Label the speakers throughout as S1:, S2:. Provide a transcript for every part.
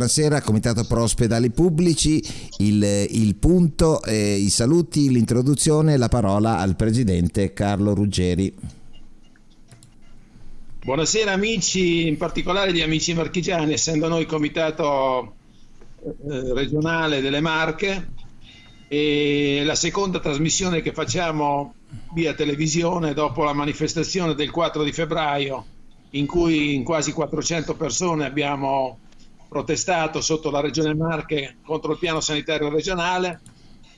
S1: Buonasera Comitato Pro Ospedali Pubblici, il, il punto, eh, i saluti, l'introduzione, la parola al Presidente Carlo Ruggeri.
S2: Buonasera amici, in particolare gli amici marchigiani, essendo noi Comitato eh, regionale delle Marche e la seconda trasmissione che facciamo via televisione dopo la manifestazione del 4 di febbraio in cui in quasi 400 persone abbiamo protestato sotto la Regione Marche contro il piano sanitario regionale.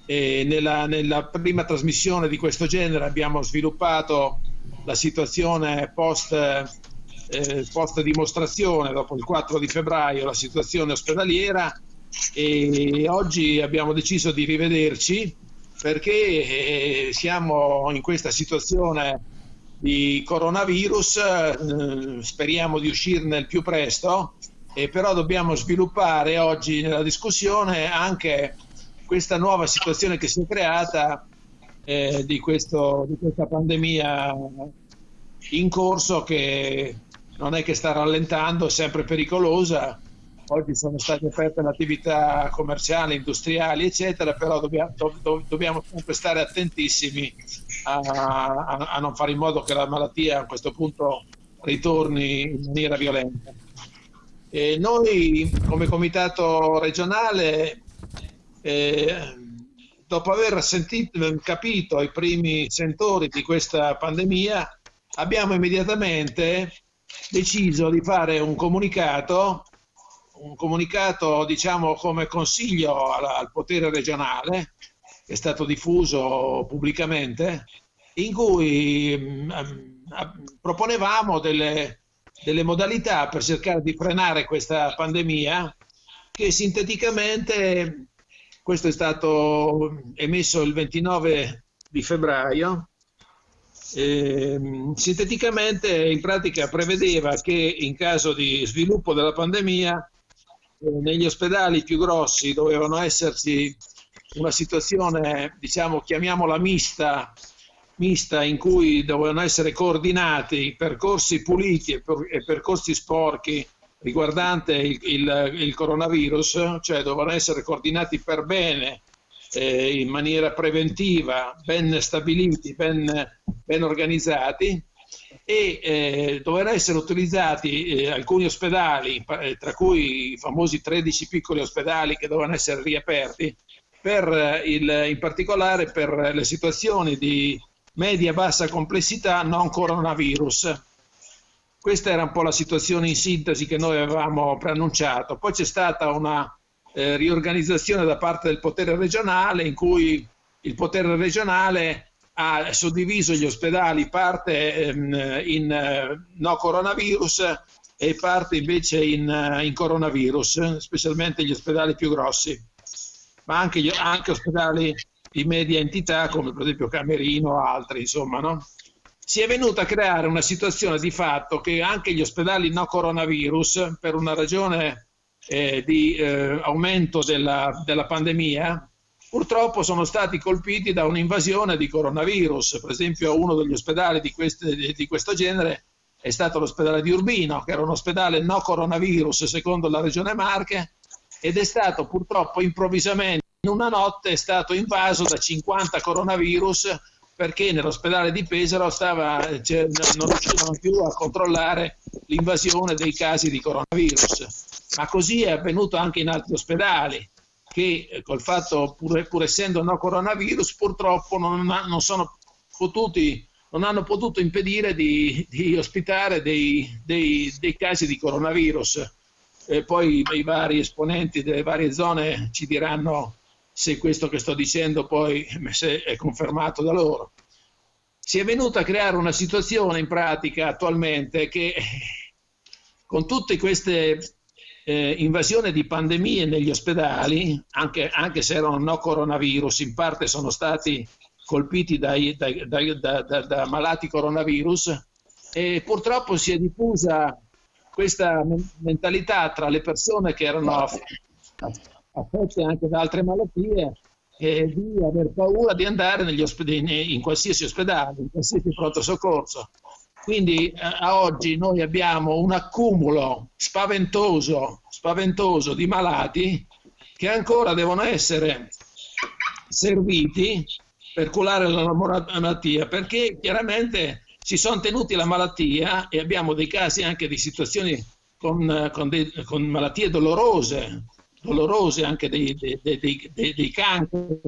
S2: E nella, nella prima trasmissione di questo genere abbiamo sviluppato la situazione post, eh, post dimostrazione dopo il 4 di febbraio, la situazione ospedaliera. E oggi abbiamo deciso di rivederci perché eh, siamo in questa situazione di coronavirus, eh, speriamo di uscirne il più presto, e però dobbiamo sviluppare oggi nella discussione anche questa nuova situazione che si è creata eh, di, questo, di questa pandemia in corso che non è che sta rallentando, è sempre pericolosa. Oggi sono state aperte le attività commerciali, industriali, eccetera, però dobbiamo, do, dobbiamo sempre stare attentissimi a, a, a, non fare in modo che la malattia a questo punto ritorni in maniera violenta. E noi come comitato regionale, eh, dopo aver sentito, capito i primi sentori di questa pandemia, abbiamo immediatamente deciso di fare un comunicato, un comunicato diciamo come consiglio al, al potere regionale, è stato diffuso pubblicamente, in cui mh, mm, proponevamo delle, delle modalità per cercare di frenare questa pandemia che sinteticamente, questo è stato emesso il 29 di febbraio, eh, sinteticamente in pratica prevedeva che in caso di sviluppo della pandemia eh, negli ospedali più grossi dovevano esserci una situazione, diciamo, chiamiamola mista, mista in cui dovevano essere coordinati percorsi puliti e, per, percorsi sporchi riguardante il, il, il, coronavirus, cioè dovevano essere coordinati per bene, eh, in maniera preventiva, ben stabiliti, ben, ben organizzati e eh, dovevano essere utilizzati eh, alcuni ospedali, eh, tra cui i famosi 13 piccoli ospedali che dovevano essere riaperti, per eh, il, in particolare per le situazioni di media-bassa complessità non coronavirus. Questa era un po' la situazione in sintesi che noi avevamo preannunciato. Poi c'è stata una eh, riorganizzazione da parte del potere regionale in cui il potere regionale ha suddiviso gli ospedali parte ehm, in eh, no coronavirus e parte invece in, eh, in coronavirus, specialmente gli ospedali più grossi ma anche, gli, anche ospedali di media entità come per esempio Camerino o altri, insomma, no? Si è venuta a creare una situazione di fatto che anche gli ospedali no coronavirus, per una ragione eh, di eh, aumento della, della pandemia, purtroppo sono stati colpiti da un'invasione di coronavirus. Per esempio uno degli ospedali di, queste, di questo genere è stato l'ospedale di Urbino, che era un ospedale no coronavirus secondo la regione Marche, ed è stato purtroppo improvvisamente in una notte è stato invaso da 50 coronavirus perché nell'ospedale di Pesaro stava, cioè, non riuscivano più a controllare l'invasione dei casi di coronavirus. Ma così è avvenuto anche in altri ospedali che eh, col fatto, pur, pur essendo no coronavirus, purtroppo non, non, potuti, non hanno potuto impedire di, di ospitare dei, dei, dei casi di coronavirus e poi i vari esponenti delle varie zone ci diranno se questo che sto dicendo poi è confermato da loro. Si è venuta a creare una situazione in pratica attualmente che con tutte queste eh, invasioni di pandemie negli ospedali, anche, anche, se erano no coronavirus, in parte sono stati colpiti dai, dai, dai, da, da, da malati coronavirus, e purtroppo si è diffusa questa mentalità tra le persone che erano affette anche da altre malattie e di aver paura di andare in qualsiasi ospedale, in qualsiasi pronto soccorso. Quindi eh, a oggi noi abbiamo un accumulo spaventoso, spaventoso di malati che ancora devono essere serviti per curare la malattia, perché chiaramente si sono tenuti la malattia e abbiamo dei casi anche di situazioni con, con, dei, con malattie dolorose, dolorose anche dei, dei, dei, dei cancri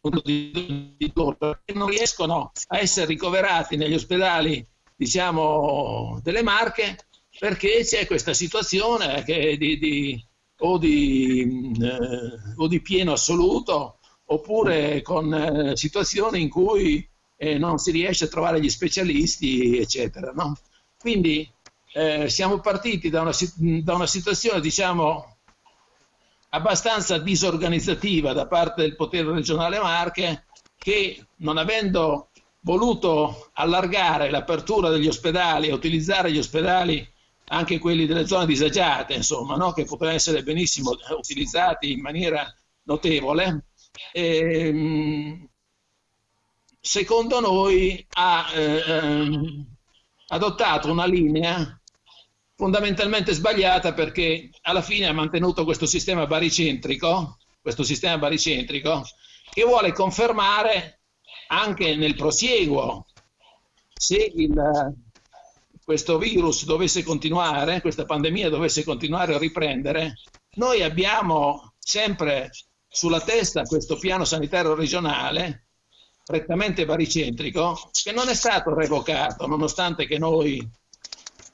S2: che non riescono a essere ricoverati negli ospedali diciamo delle Marche perché c'è questa situazione di, di, o, di, eh, o, di, pieno assoluto oppure con eh, situazioni in cui eh, non si riesce a trovare gli specialisti eccetera no? quindi eh, siamo partiti da una, da una situazione diciamo abbastanza disorganizzativa da parte del potere regionale Marche che non avendo voluto allargare l'apertura degli ospedali e utilizzare gli ospedali anche quelli delle zone disagiate, insomma, no? che potrebbero essere benissimo utilizzati in maniera notevole, ehm, secondo noi ha eh, ehm, adottato una linea fondamentalmente sbagliata perché alla fine ha mantenuto questo sistema baricentrico, questo sistema baricentrico che vuole confermare anche nel prosieguo se il, questo virus dovesse continuare, questa pandemia dovesse continuare a riprendere, noi abbiamo sempre sulla testa questo piano sanitario regionale prettamente baricentrico che non è stato revocato nonostante che noi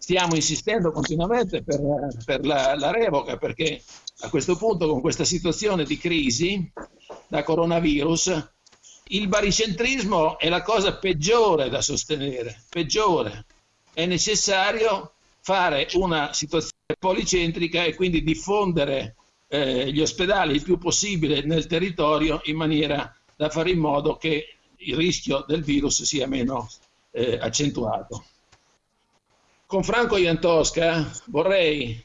S2: stiamo insistendo continuamente per, per la, la, revoca perché a questo punto con questa situazione di crisi da coronavirus il baricentrismo è la cosa peggiore da sostenere, peggiore. È necessario fare una situazione policentrica e quindi diffondere eh, gli ospedali il più possibile nel territorio in maniera da fare in modo che il rischio del virus sia meno eh, accentuato. Con Franco Iantosca vorrei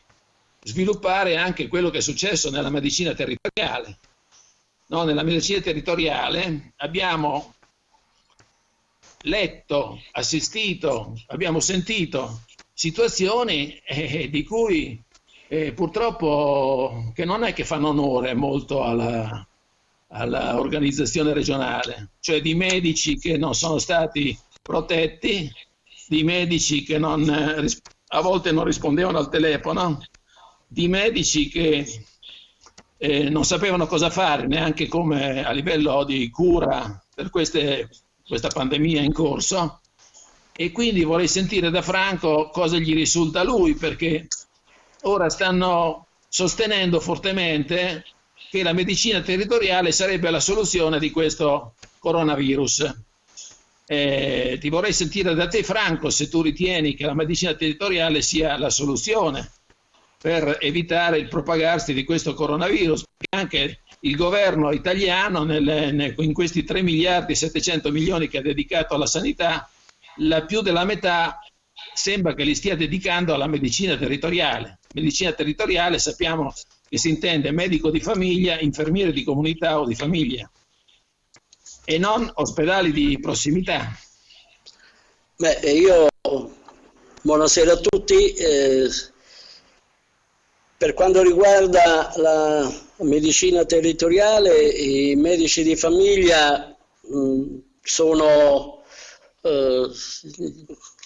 S2: sviluppare anche quello che è successo nella medicina territoriale. No, nella medicina territoriale abbiamo letto, assistito, abbiamo sentito situazioni eh, di cui eh, purtroppo che non è che fanno onore molto alla, all'organizzazione regionale, cioè di medici che non sono stati protetti di medici che non, eh, a volte non rispondevano al telefono, di medici che eh, non sapevano cosa fare neanche come a livello di cura per queste, questa pandemia in corso e quindi vorrei sentire da Franco cosa gli risulta a lui perché ora stanno sostenendo fortemente che la medicina territoriale sarebbe la soluzione di questo coronavirus. Eh, ti vorrei sentire da te Franco se tu ritieni che la medicina territoriale sia la soluzione per evitare il propagarsi di questo coronavirus. Anche il governo italiano nel, in questi 3 miliardi e 700 milioni che ha dedicato alla sanità, la più della metà sembra che li stia dedicando alla medicina territoriale. Medicina territoriale sappiamo che si intende medico di famiglia, infermiere di comunità o di famiglia e non ospedali di prossimità.
S3: Beh, io buonasera a tutti. Eh, per quanto riguarda la medicina territoriale, i medici di famiglia mh, mm, sono, eh,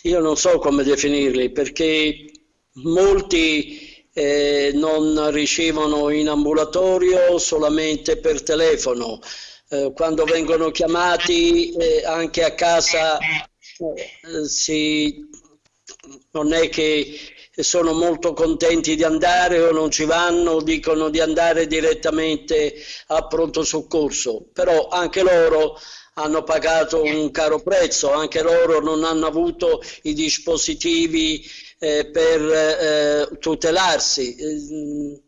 S3: io non so come definirli, perché molti eh, non ricevono in ambulatorio solamente per telefono, eh, quando vengono chiamati eh, anche a casa eh, si, non è che sono molto contenti di andare o non ci vanno, dicono di andare direttamente a pronto soccorso, però anche loro hanno pagato un caro prezzo, anche loro non hanno avuto i dispositivi eh, per eh, tutelarsi.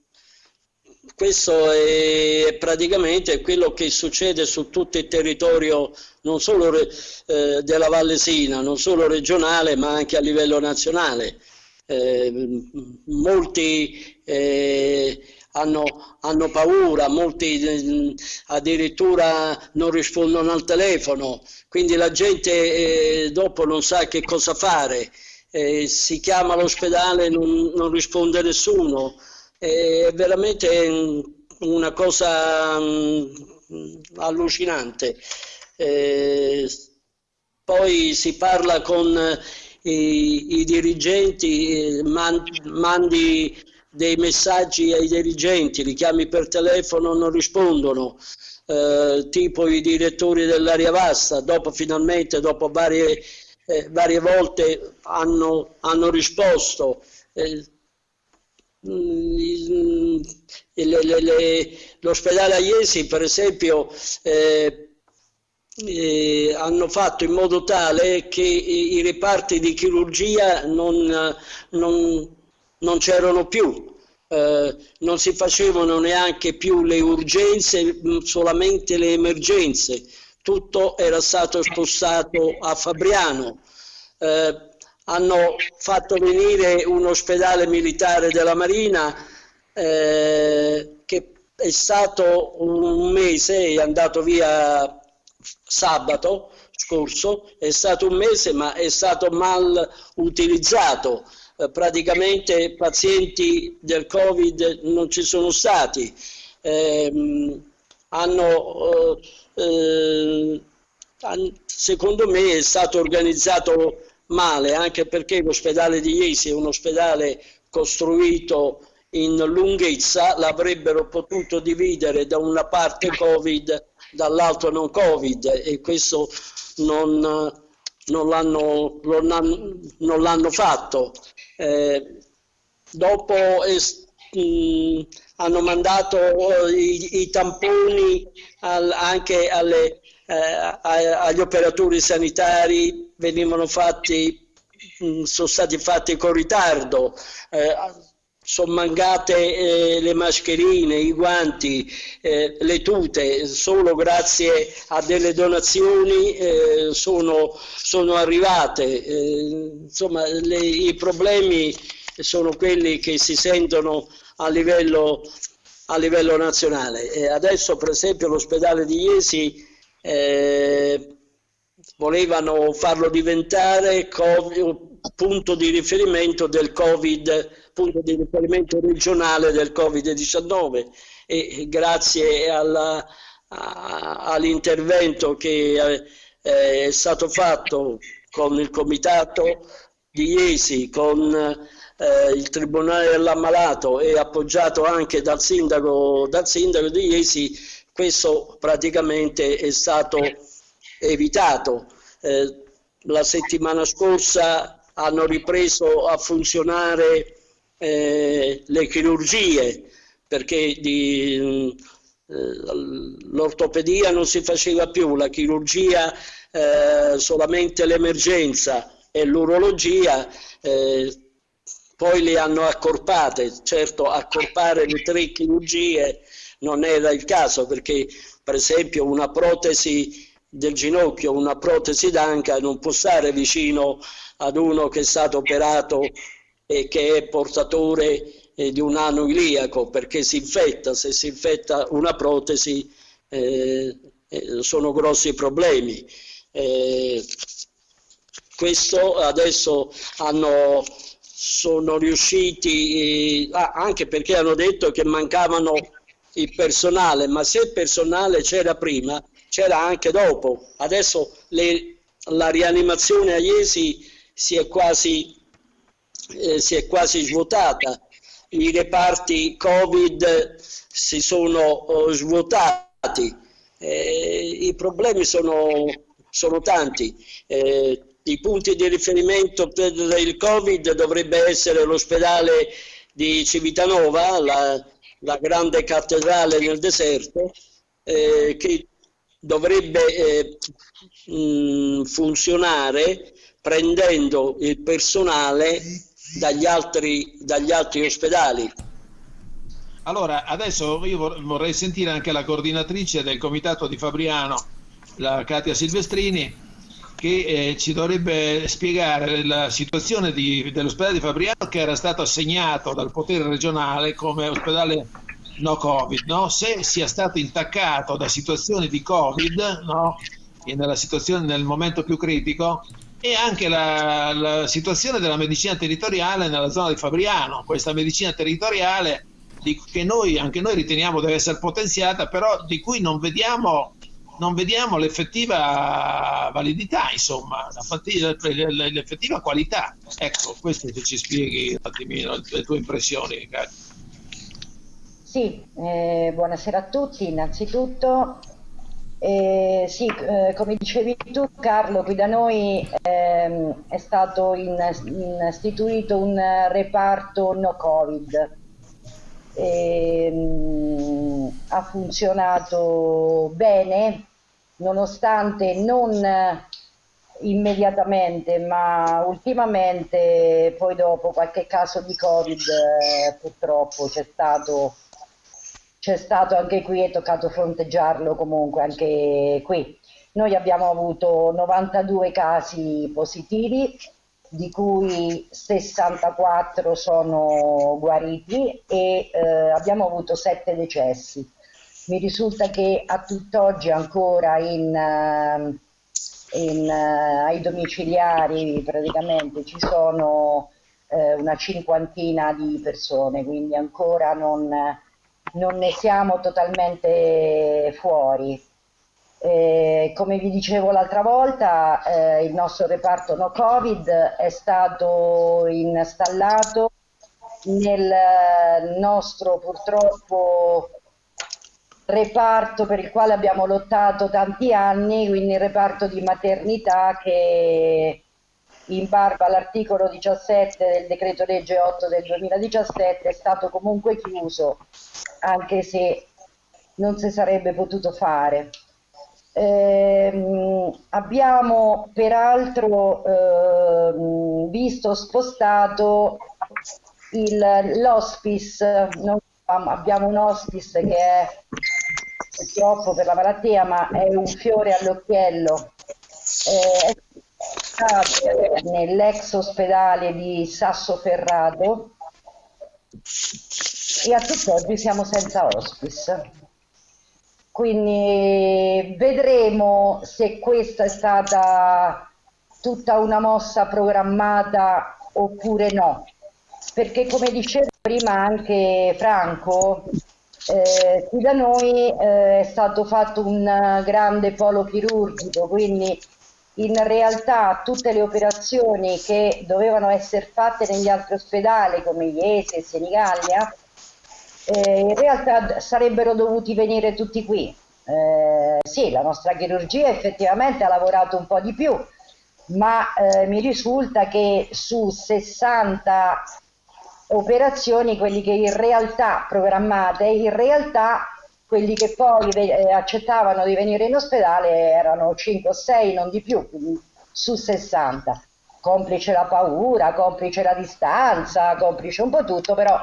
S3: Questo è praticamente quello che succede su tutto il territorio non solo eh, della Vallesina, non solo regionale ma anche a livello nazionale. eh, molti eh, hanno, hanno, paura, molti eh, addirittura non rispondono al telefono, quindi la gente eh, dopo non sa che cosa fare, eh, si chiama all'ospedale e non, non, risponde nessuno, è veramente una cosa mh, mm, allucinante. Eh, poi si parla con i, i dirigenti, man, mandi dei messaggi ai dirigenti, li chiami per telefono, non rispondono, eh, tipo i direttori dell'area vasta, dopo finalmente, dopo varie, eh, varie volte hanno, hanno risposto. Eh, l'ospedale a Iesi, per esempio, eh, eh, hanno fatto in modo tale che i, reparti di chirurgia non, non, non c'erano più, eh, non si facevano neanche più le urgenze, solamente le emergenze, tutto era stato spostato a Fabriano. Eh, hanno fatto venire un ospedale militare della Marina eh, che è stato un mese, è andato via sabato scorso, è stato un mese ma è stato mal utilizzato, eh, praticamente pazienti del Covid non ci sono stati, eh, hanno, eh, secondo me è stato organizzato male anche perché l'ospedale di Iesi è un ospedale costruito in lunghezza, l'avrebbero potuto dividere da una parte Covid dall'altro non Covid e questo non, non l'hanno, fatto. Eh, dopo eh, mh, hanno mandato i, i tamponi al, anche alle, eh, agli operatori sanitari, venivano fatti, mh, sono stati fatti con ritardo. Eh, sono mancate eh, le mascherine, i guanti, eh, le tute, solo grazie a delle donazioni eh, sono, sono, arrivate. Eh, insomma, le, i problemi sono quelli che si sentono a livello, a livello nazionale. E adesso, per esempio, l'ospedale di Iesi eh, volevano farlo diventare punto di riferimento del Covid, punto di riferimento regionale del Covid-19 e grazie all'intervento che eh, è stato fatto con il comitato di Iesi, con eh, il Tribunale dell'Ammalato e appoggiato anche dal sindaco, dal sindaco di Iesi, questo praticamente è stato evitato. Eh, la settimana scorsa hanno ripreso a funzionare eh, le chirurgie perché eh, l'ortopedia non si faceva più, la chirurgia eh, solamente l'emergenza e l'urologia eh, poi le hanno accorpate, certo accorpare le tre chirurgie non era il caso perché per esempio una protesi del ginocchio, una protesi d'anca non può stare vicino ad uno che è stato operato e che è portatore eh, di un ano iliaco perché si infetta, se si infetta una protesi eh, eh sono grossi problemi. Eh, questo adesso hanno, sono riusciti, ah, anche perché hanno detto che mancavano il personale, ma se il personale c'era prima, c'era anche dopo. Adesso le, la rianimazione a Iesi si è quasi, eh, si è quasi svuotata, i reparti Covid si sono eh, svuotati, eh, i problemi sono, sono tanti. Eh, I punti di riferimento per il Covid dovrebbe essere l'ospedale di Civitanova, la, la grande cattedrale nel deserto, eh, che dovrebbe eh, mh, funzionare prendendo il personale dagli altri, dagli altri ospedali.
S2: Allora, adesso io vorrei sentire anche la coordinatrice del comitato di Fabriano, la Katia Silvestrini, che eh, ci dovrebbe spiegare la situazione dell'ospedale di Fabriano che era stato assegnato dal potere regionale come ospedale no Covid, no? se sia stato intaccato da situazioni di Covid, no? nella situazione nel momento più critico, e anche la, la, situazione della medicina territoriale nella zona di Fabriano, questa medicina territoriale di, che noi, anche noi riteniamo deve essere potenziata, però di cui non vediamo, non vediamo l'effettiva validità, insomma, l'effettiva qualità. Ecco, questo che ci spieghi un attimino le tue impressioni.
S4: Sì, eh, buonasera a tutti innanzitutto. Eh, sì, eh, come dicevi tu Carlo, qui da noi ehm, è stato in, in istituito un reparto no Covid. Ehm, ha funzionato bene, nonostante non immediatamente, ma ultimamente, poi dopo qualche caso di Covid, eh, purtroppo c'è stato c'è stato anche qui, è toccato fronteggiarlo comunque anche qui. Noi abbiamo avuto 92 casi positivi, di cui 64 sono guariti e eh, abbiamo avuto 7 decessi. Mi risulta che a tutt'oggi ancora in, eh, in, uh, ai domiciliari praticamente ci sono uh, una cinquantina di persone, quindi ancora non non ne siamo totalmente fuori. Eh, come vi dicevo l'altra volta, eh, il nostro reparto no Covid è stato installato nel nostro purtroppo reparto per il quale abbiamo lottato tanti anni, quindi il reparto di maternità che in barba all'articolo 17 del decreto legge 8 del 2017 è stato comunque chiuso anche se non si sarebbe potuto fare. Eh, abbiamo peraltro eh, visto spostato l'hospice, abbiamo un hospice che è purtroppo per la malattia ma è un fiore all'occhiello, eh, nell'ex ospedale di Sassoferrato e a tutt'oggi siamo senza hospice. Quindi vedremo se questa è stata tutta una mossa programmata oppure no. Perché come diceva prima anche Franco, eh, qui da noi eh, è stato fatto un grande polo chirurgico, quindi in realtà tutte le operazioni che dovevano essere fatte negli altri ospedali come Iesi e Senigallia eh, in realtà sarebbero dovuti venire tutti qui. Eh, sì, la nostra chirurgia effettivamente ha lavorato un po' di più, ma eh, mi risulta che su 60 operazioni, quelli che in realtà programmate, in realtà quelli che poi eh, accettavano di venire in ospedale erano 5 o 6, non di più, su 60. Complice la paura, complice la distanza, complice un po' tutto, però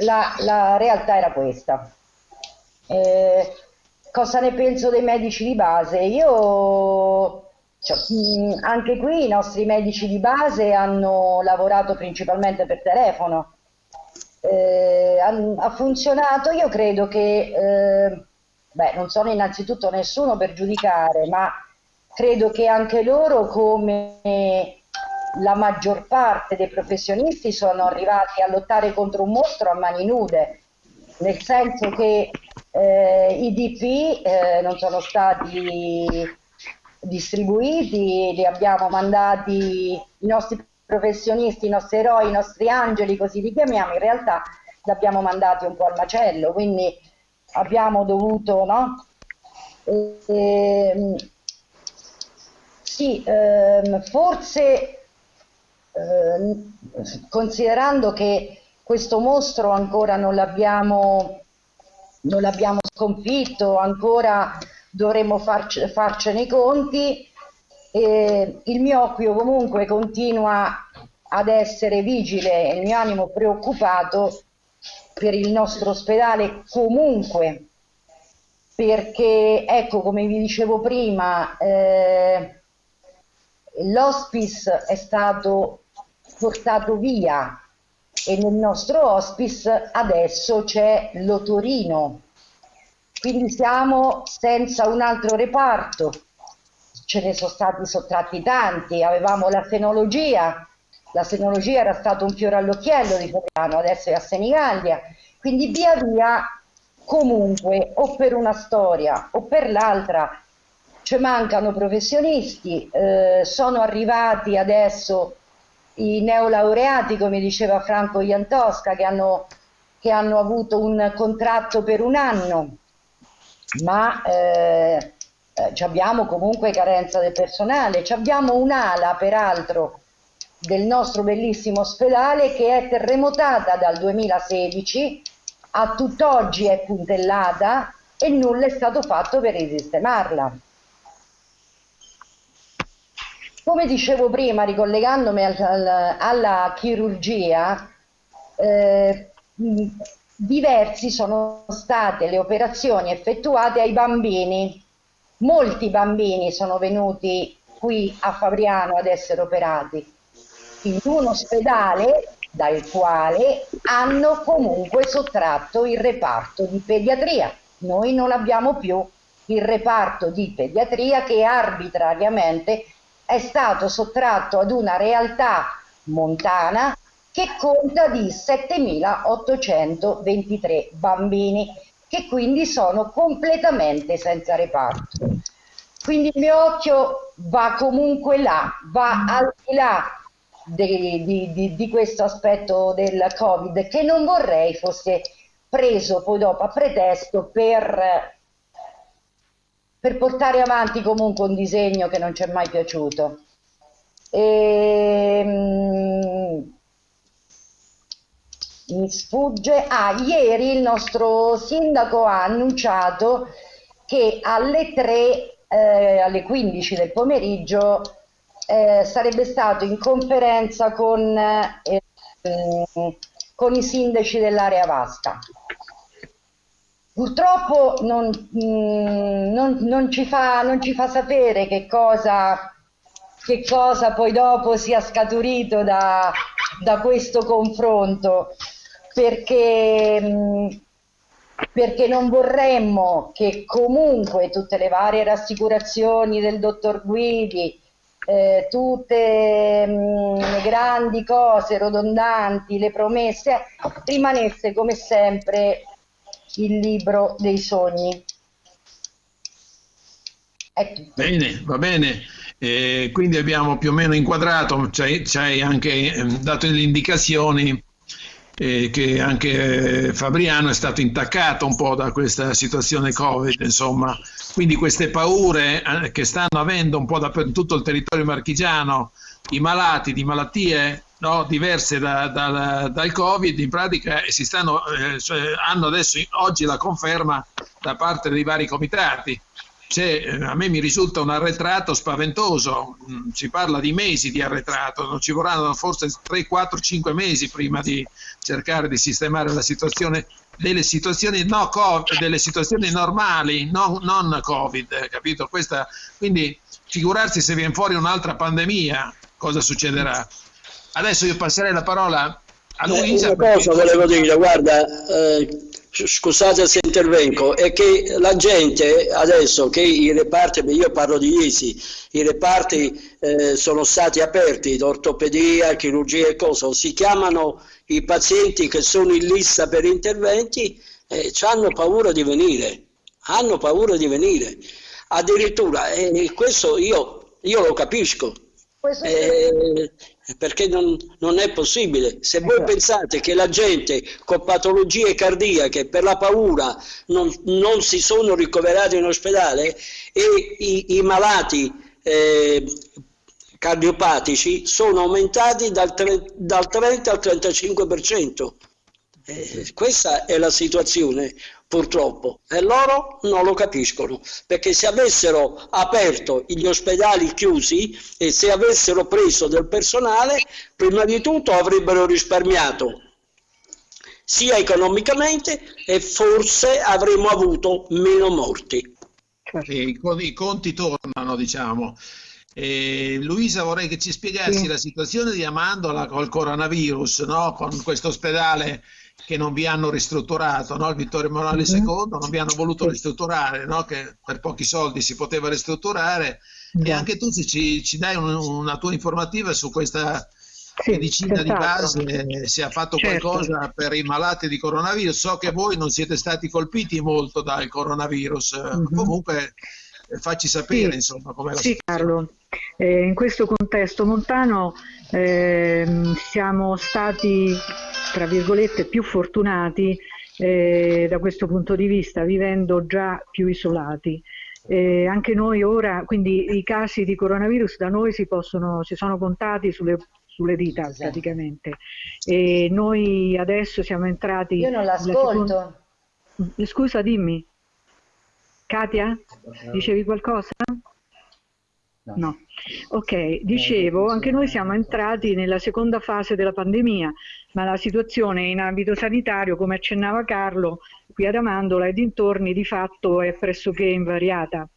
S4: la, la realtà era questa. Eh, cosa ne penso dei medici di base? Io, cioè, anche qui i nostri medici di base hanno lavorato principalmente per telefono. Eh, ha, ha, funzionato, io credo che, eh, beh, non sono innanzitutto nessuno per giudicare, ma credo che anche loro come la maggior parte dei professionisti sono arrivati a lottare contro un mostro a mani nude, nel senso che eh, i DP eh, non sono stati distribuiti, li abbiamo mandati i nostri professionisti, i nostri eroi, i nostri angeli, così li chiamiamo, in realtà li abbiamo mandati un po' al macello, quindi abbiamo dovuto, no? E, ehm, sì, ehm, forse eh, considerando che questo mostro ancora non l'abbiamo, sconfitto, ancora dovremo farc farcene i conti, eh, il mio occhio comunque continua ad essere vigile, il mio animo preoccupato per il nostro ospedale comunque perché ecco come vi dicevo prima eh, l'hospice è stato portato via. E nel nostro hospice adesso c'è l'otorino. Quindi siamo senza un altro reparto. Ce ne sono stati sottratti tanti. Avevamo la fenologia. La senologia era stato un fiore all'occhiello di Fabriano adesso è a Senigallia. Quindi via via comunque o per una storia o per l'altra ci mancano professionisti, eh, sono arrivati adesso i neolaureati, come diceva Franco Iantosca, che hanno, che hanno avuto un contratto per un anno, ma eh, eh, abbiamo comunque carenza del personale, abbiamo un'ala peraltro del nostro bellissimo ospedale che è terremotata dal 2016 a tutt'oggi è puntellata e nulla è stato fatto per risistemarla. Come dicevo prima, ricollegandomi al, al, alla chirurgia, eh, diversi sono state le operazioni effettuate ai bambini. Molti bambini sono venuti qui a Fabriano ad essere operati in un ospedale dal quale hanno comunque sottratto il reparto di pediatria. Noi non abbiamo più il reparto di pediatria che arbitrariamente è stato sottratto ad una realtà montana che conta di 7.823 bambini che quindi sono completamente senza reparto. Quindi il mio occhio va comunque là, va al di là di, di, di, di questo aspetto del Covid che non vorrei fosse preso poi dopo a pretesto per, per portare avanti comunque un disegno che non ci è mai piaciuto. E, ehm, mi sfugge. Ah, ieri il nostro sindaco ha annunciato che alle 3, eh, alle 15 del pomeriggio eh, sarebbe stato in conferenza con, eh, con i sindaci dell'area vasta. Purtroppo non, mm, non, non, ci fa, non, ci fa, sapere che cosa, che cosa poi dopo sia scaturito da, da questo confronto, perché, mm, perché non vorremmo che comunque tutte le varie rassicurazioni del dottor Guidi, eh, tutte mh, mm, le grandi cose rodondanti, le promesse, rimanesse come sempre il libro dei sogni.
S2: Bene, va bene. Eh, quindi abbiamo più o meno inquadrato, ci hai anche eh, dato le indicazioni eh, che anche Fabriano è stato intaccato un po' da questa situazione Covid, insomma, quindi queste paure eh, che stanno avendo un po' da tutto il territorio marchigiano, i malati di malattie no, diverse da, da, dal Covid, in pratica si stanno, eh, cioè, hanno adesso oggi la conferma da parte dei vari comitati cioè, a me mi risulta un arretrato spaventoso, mm, si parla di mesi di arretrato, non ci vorranno forse 3, 4, 5 mesi prima di cercare di sistemare la situazione delle situazioni, no, COVID, delle situazioni normali, no, non Covid, capito? Questa, quindi figurarsi se viene fuori un'altra pandemia, cosa succederà? Adesso io passerei la parola a Luisa.
S3: Una cosa volevo dire, guarda, eh, scusate se intervengo, è che la gente adesso che i reparti, io parlo di ISI, i reparti eh, sono stati aperti, ortopedia, chirurgia e cosa, si chiamano i pazienti che sono in lista per interventi e eh, hanno paura di venire, hanno paura di venire. Addirittura, eh, questo io, io lo capisco. Eh, perché non, non, è possibile. Se voi esatto. pensate che la gente con patologie cardiache per la paura non, non si sono ricoverati in ospedale e i, i malati eh, cardiopatici sono aumentati dal, tre, dal 30 al 35%. Eh, questa è la situazione purtroppo e loro non lo capiscono perché se avessero aperto gli ospedali chiusi e se avessero preso del personale prima di tutto avrebbero risparmiato sia economicamente e forse avremmo avuto meno morti.
S2: Certo. I, I, conti tornano, diciamo. Eh, Luisa, vorrei che ci spiegassi sì. la situazione di Amandola col coronavirus, no? con questo ospedale che non vi hanno ristrutturato, no? il Vittorio Emanuele. II, non vi hanno voluto ristrutturare, no? che per pochi soldi si poteva ristrutturare. E anche tu se ci, ci dai un, una tua informativa su questa sì, medicina di base, eh, se ha fatto certo. qualcosa per i malati di coronavirus. So che voi non siete stati colpiti molto dal coronavirus, mm-hmm. comunque eh, facci sapere sì, insomma com'è la
S5: Sì situazione. Carlo, eh, in questo contesto montano eh, siamo stati tra virgolette più fortunati eh, da questo punto di vista, vivendo già più isolati. Eh, anche noi ora, quindi i casi di coronavirus da noi si, possono, si sono contati sulle sulle dita praticamente. E noi adesso siamo entrati...
S4: Io non l'ascolto. Seconda...
S5: Scusa, dimmi. Katia, dicevi qualcosa? No. Ok, dicevo, anche noi siamo entrati nella seconda fase della pandemia, ma la situazione in ambito sanitario, come accennava Carlo, qui ad Amandola e dintorni di fatto è pressoché invariata.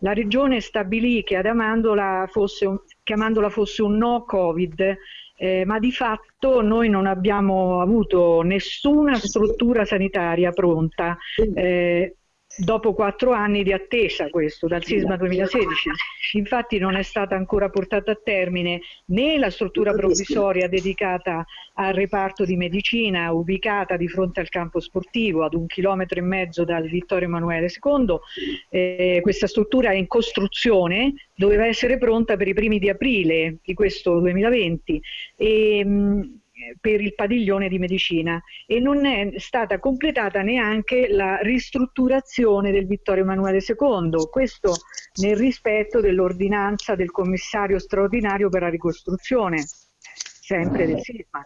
S5: La regione stabilì che ad Amandola fosse un, che Amandola fosse un no Covid, eh, ma di fatto noi non abbiamo avuto nessuna struttura sanitaria pronta. Eh, dopo quattro anni di attesa questo, dal sisma 2016. Infatti non è stata ancora portata a termine né la struttura provvisoria dedicata al reparto di medicina ubicata di fronte al campo sportivo ad un chilometro e mezzo dal Vittorio Emanuele II. Eh, questa struttura è in costruzione, doveva essere pronta per i primi di aprile di questo 2020 e, mh, per il padiglione di medicina e non è stata completata neanche la ristrutturazione del Vittorio Emanuele II, questo nel rispetto dell'ordinanza del commissario straordinario per la ricostruzione, sempre del sisma.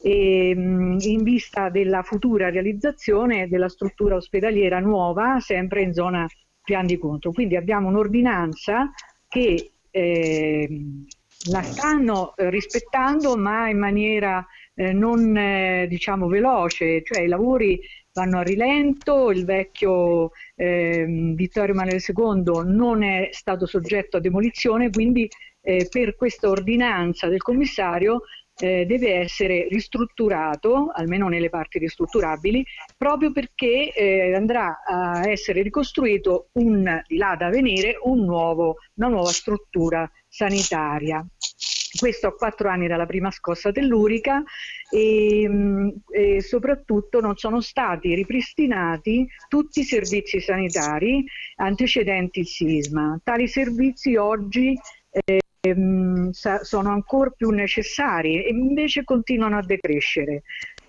S5: E, in vista della futura realizzazione della struttura ospedaliera nuova, sempre in zona Pian di Contro. Quindi abbiamo un'ordinanza che eh, la stanno eh, rispettando ma in maniera eh, non eh, diciamo veloce, cioè i lavori vanno a rilento, il vecchio eh, Vittorio Emanuele II non è stato soggetto a demolizione, quindi eh, per questa ordinanza del commissario eh, deve essere ristrutturato, almeno nelle parti ristrutturabili, proprio perché andrà a essere ricostruito un, di là da venire un nuovo, una nuova struttura sanitaria. Questo a quattro anni dalla prima scossa tellurica e, mm, e, soprattutto non sono stati ripristinati tutti i servizi sanitari antecedenti il sisma. Tali servizi oggi eh, sono ancora più necessari e invece continuano a decrescere.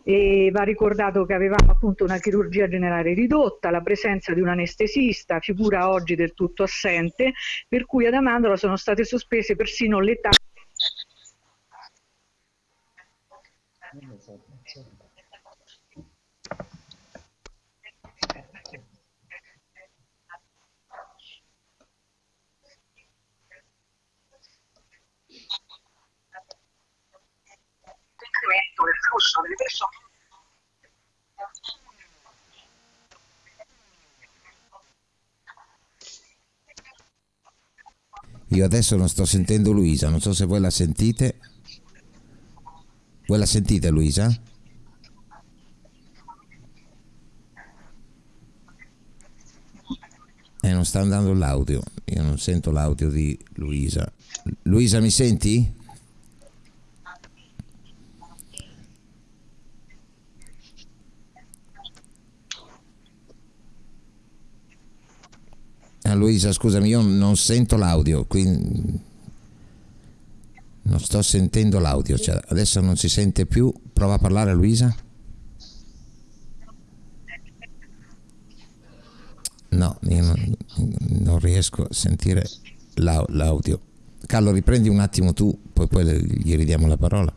S5: E va ricordato che avevamo appunto una chirurgia generale ridotta, la presenza di un anestesista, figura oggi del tutto assente, per cui ad Amandola sono state sospese persino le tasse
S1: incremento del flusso delle persone Io adesso non sto sentendo Luisa, non so se voi la sentite. Voi la sentite Luisa? Eh, non sta andando l'audio, io non sento l'audio di Luisa. Luisa mi senti? Luisa, scusami, io non sento l'audio, quindi non sto sentendo l'audio, cioè adesso non si sente più. Prova a parlare Luisa. No, io non, non riesco a sentire l'audio. Carlo, riprendi un attimo tu, poi, poi gli ridiamo la parola.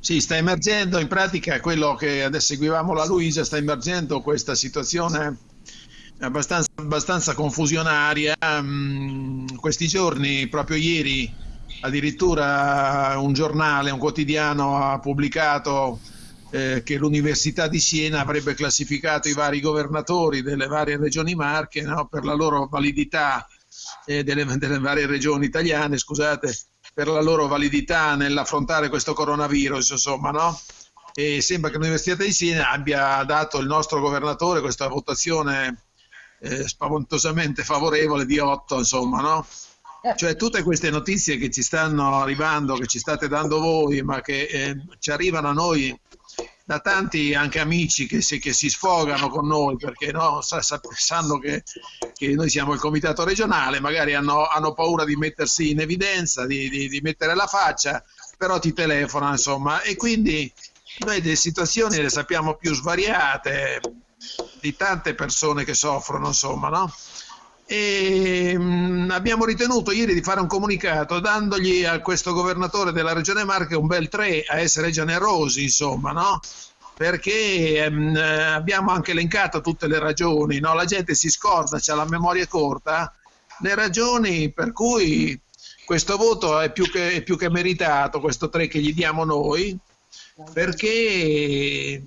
S2: Sì, sta emergendo in pratica quello che adesso seguivamo la Luisa, sta emergendo questa situazione abbastanza, abbastanza confusionaria. Um, questi giorni, proprio ieri, addirittura un giornale, un quotidiano ha pubblicato eh, che l'Università di Siena avrebbe classificato i vari governatori delle varie regioni marche no, per la loro validità eh, delle, delle, varie regioni italiane, scusate, per la loro validità nell'affrontare questo coronavirus, insomma, no? E sembra che l'Università di Siena abbia dato il nostro governatore questa votazione eh, spaventosamente favorevole di 8, insomma, no? Cioè tutte queste notizie che ci stanno arrivando, che ci state dando voi, ma che eh, ci arrivano a noi da tanti anche amici che si, che si sfogano con noi perché no, sa, sa, sanno che, che, noi siamo il comitato regionale, magari hanno, hanno paura di mettersi in evidenza, di, di, di, mettere la faccia, però ti telefonano insomma e quindi noi le situazioni le sappiamo più svariate di tante persone che soffrono insomma no? e mm, abbiamo ritenuto ieri di fare un comunicato dandogli a questo governatore della regione Marche un bel 3 a essere generosi insomma no? perché mh, mm, abbiamo anche elencato tutte le ragioni no? la gente si scorda, ha la memoria corta le ragioni per cui questo voto è più che, è più che meritato questo 3 che gli diamo noi perché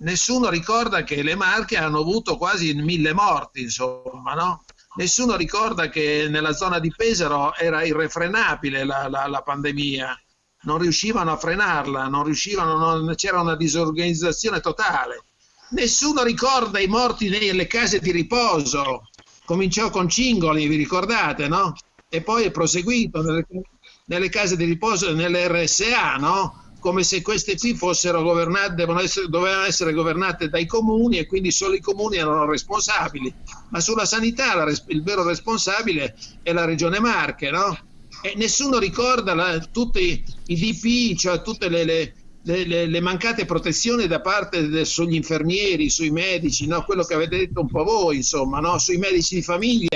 S2: nessuno ricorda che le Marche hanno avuto quasi mille morti, insomma, no? Nessuno ricorda che nella zona di Pesaro era irrefrenabile la, la, la pandemia, non riuscivano a frenarla, c'era una disorganizzazione totale. Nessuno ricorda i morti nelle case di riposo, cominciò con Cingoli, vi ricordate, no? E poi è proseguito nelle, nelle case di riposo, nelle RSA, no? Come se queste qui fossero governate, essere, dovevano essere governate dai comuni e quindi solo i comuni erano responsabili. Ma sulla sanità la, il vero responsabile è la regione Marche, no? E nessuno ricorda la, tutti i DP, cioè tutte le, le, le, le mancate protezioni da parte de, sugli infermieri, sui medici, no? quello che avete detto un po' voi, insomma, no? sui medici di famiglia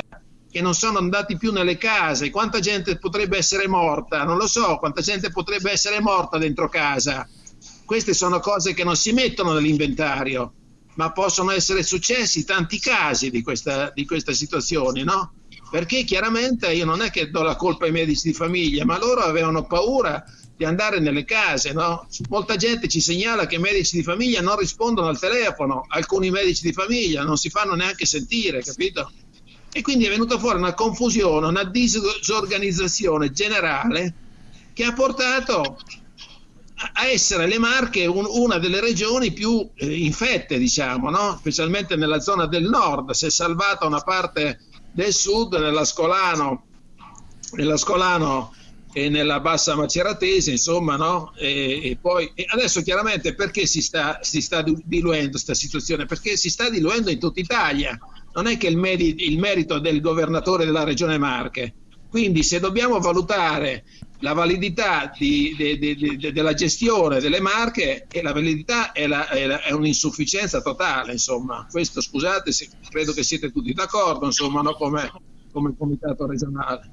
S2: che non sono andati più nelle case, quanta gente potrebbe essere morta, non lo so, quanta gente potrebbe essere morta dentro casa. Queste sono cose che non si mettono nell'inventario, ma possono essere successi tanti casi di questa, di questa situazione, no? Perché chiaramente io non è che do la colpa ai medici di famiglia, ma loro avevano paura di andare nelle case, no? Molta gente ci segnala che i medici di famiglia non rispondono al telefono, alcuni medici di famiglia non si fanno neanche sentire, capito? E quindi è venuta fuori una confusione, una disorganizzazione generale che ha portato a essere le Marche un, una delle regioni più eh, infette, diciamo, no? specialmente nella zona del nord. Si è salvata una parte del sud, nella Scolano, e nella bassa Maceratese, insomma, no? E, e poi e adesso chiaramente perché si sta, si sta diluendo questa situazione? Perché si sta diluendo in tutta Italia non è che il, merito, il merito del governatore della regione Marche. Quindi se dobbiamo valutare la validità di, de, de, de, della gestione delle marche e la validità è, la, è, la, è, un'insufficienza totale, insomma. Questo scusate, se, credo che siete tutti d'accordo, insomma, no? come, come comitato regionale.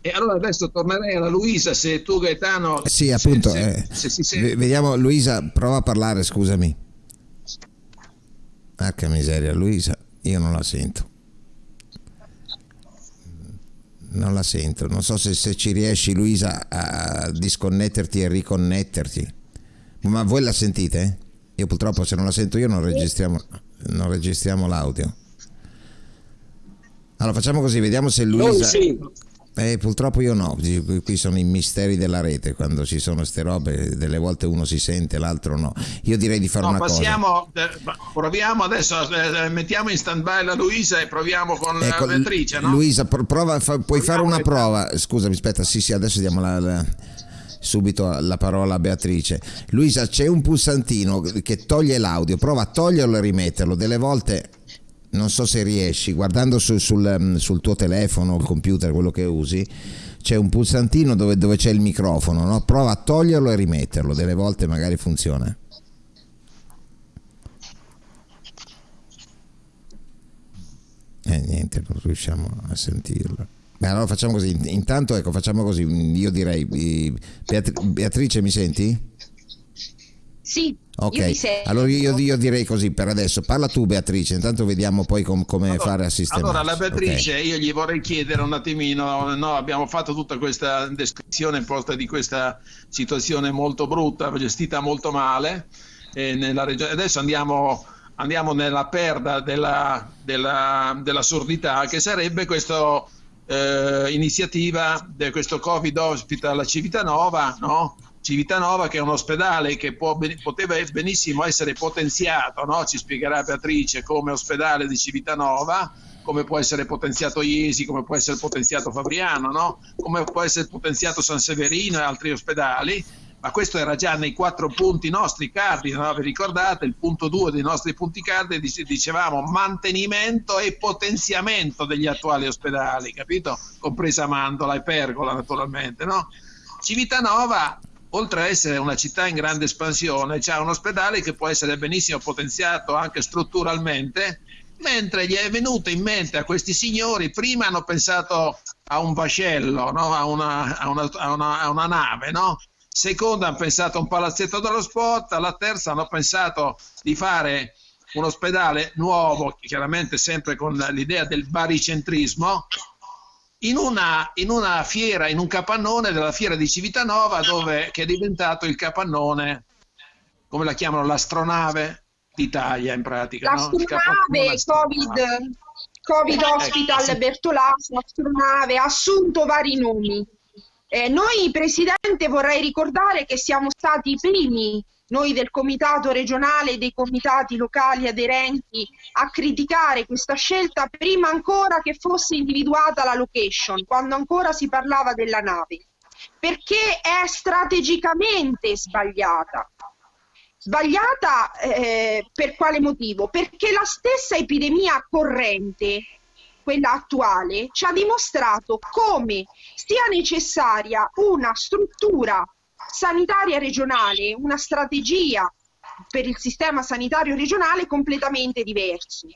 S2: E allora adesso tornerei alla Luisa, se tu Gaetano...
S1: Sì, appunto, se, se, eh, se vediamo Luisa, prova a parlare, scusami. Ah, che miseria, Luisa io non la sento. Non la sento. Non so se, se ci riesci Luisa a disconnetterti e riconnetterti. Ma voi la sentite? io purtroppo se non la sento io non registriamo, non registriamo l'audio. Allora facciamo così vediamo se Luisa eh, purtroppo io no, qui sono i misteri della rete, quando ci sono queste robe, delle volte uno si sente, l'altro no. Io direi di fare no, una
S2: passiamo, cosa. Eh, proviamo adesso, eh, mettiamo in stand by la Luisa e proviamo con ecco, la Beatrice. No?
S1: Luisa, prova, fa, puoi fare una prova, scusami, aspetta, sì sì, adesso diamo la, la, subito la parola a Beatrice. Luisa, c'è un pulsantino che toglie l'audio, prova a toglierlo e rimetterlo, delle volte non so se riesci, guardando su, sul, mm, sul, tuo telefono, il computer, quello che usi, c'è un pulsantino dove, dove c'è il microfono, no? prova a toglierlo e rimetterlo, delle volte magari funziona. E eh, niente, non riusciamo a sentirlo. Beh, allora facciamo così, intanto ecco, facciamo così, io direi, Beatrice mi senti?
S6: Sì.
S1: Ok, io allora io, io, direi così per adesso. Parla tu Beatrice, intanto vediamo poi com, come allora, fare a sistemare.
S2: Allora la Beatrice, okay. io gli vorrei chiedere un attimino, no, abbiamo fatto tutta questa descrizione posta di questa situazione molto brutta, gestita molto male eh, nella regione. Adesso andiamo, andiamo nella perda della, della, dell'assurdità che sarebbe questa eh, iniziativa di questo Covid Hospital a Civitanova, no? Civitanova che è un ospedale che può, poteva benissimo essere potenziato, no? ci spiegherà Beatrice come ospedale di Civitanova, come può essere potenziato Iesi, come può essere potenziato Fabriano, no? come può essere potenziato San Severino e altri ospedali, ma questo era già nei quattro punti nostri cardini, no? vi ricordate? Il punto due dei nostri punti cardini dicevamo mantenimento e potenziamento degli attuali ospedali, capito? Compresa Mandola e Pergola naturalmente, no? Civitanova oltre a essere una città in grande espansione, c'è un ospedale che può essere benissimo potenziato anche strutturalmente, mentre gli è venuto in mente a questi signori, prima hanno pensato a un vascello, no? a, una, a, una, a, una, a, una, nave, no? seconda hanno pensato a un palazzetto dello sport, alla terza hanno pensato di fare un ospedale nuovo, chiaramente sempre con l'idea del baricentrismo, in una, in una, fiera, in un capannone della fiera di Civitanova, dove, che è diventato il capannone, come la chiamano, l'astronave d'Italia in pratica.
S7: L'astronave, no? Covid, Covid ecco, Hospital eh, sì. Bertolaso, astronave, ha assunto vari nomi. Eh, noi, Presidente, vorrei ricordare che siamo stati i primi noi del comitato regionale e dei comitati locali aderenti a criticare questa scelta prima ancora che fosse individuata la location, quando ancora si parlava della nave, perché è strategicamente sbagliata. Sbagliata eh, per quale motivo? Perché la stessa epidemia corrente, quella attuale, ci ha dimostrato come sia necessaria una struttura sanitaria regionale, una strategia per il sistema sanitario regionale completamente diverso,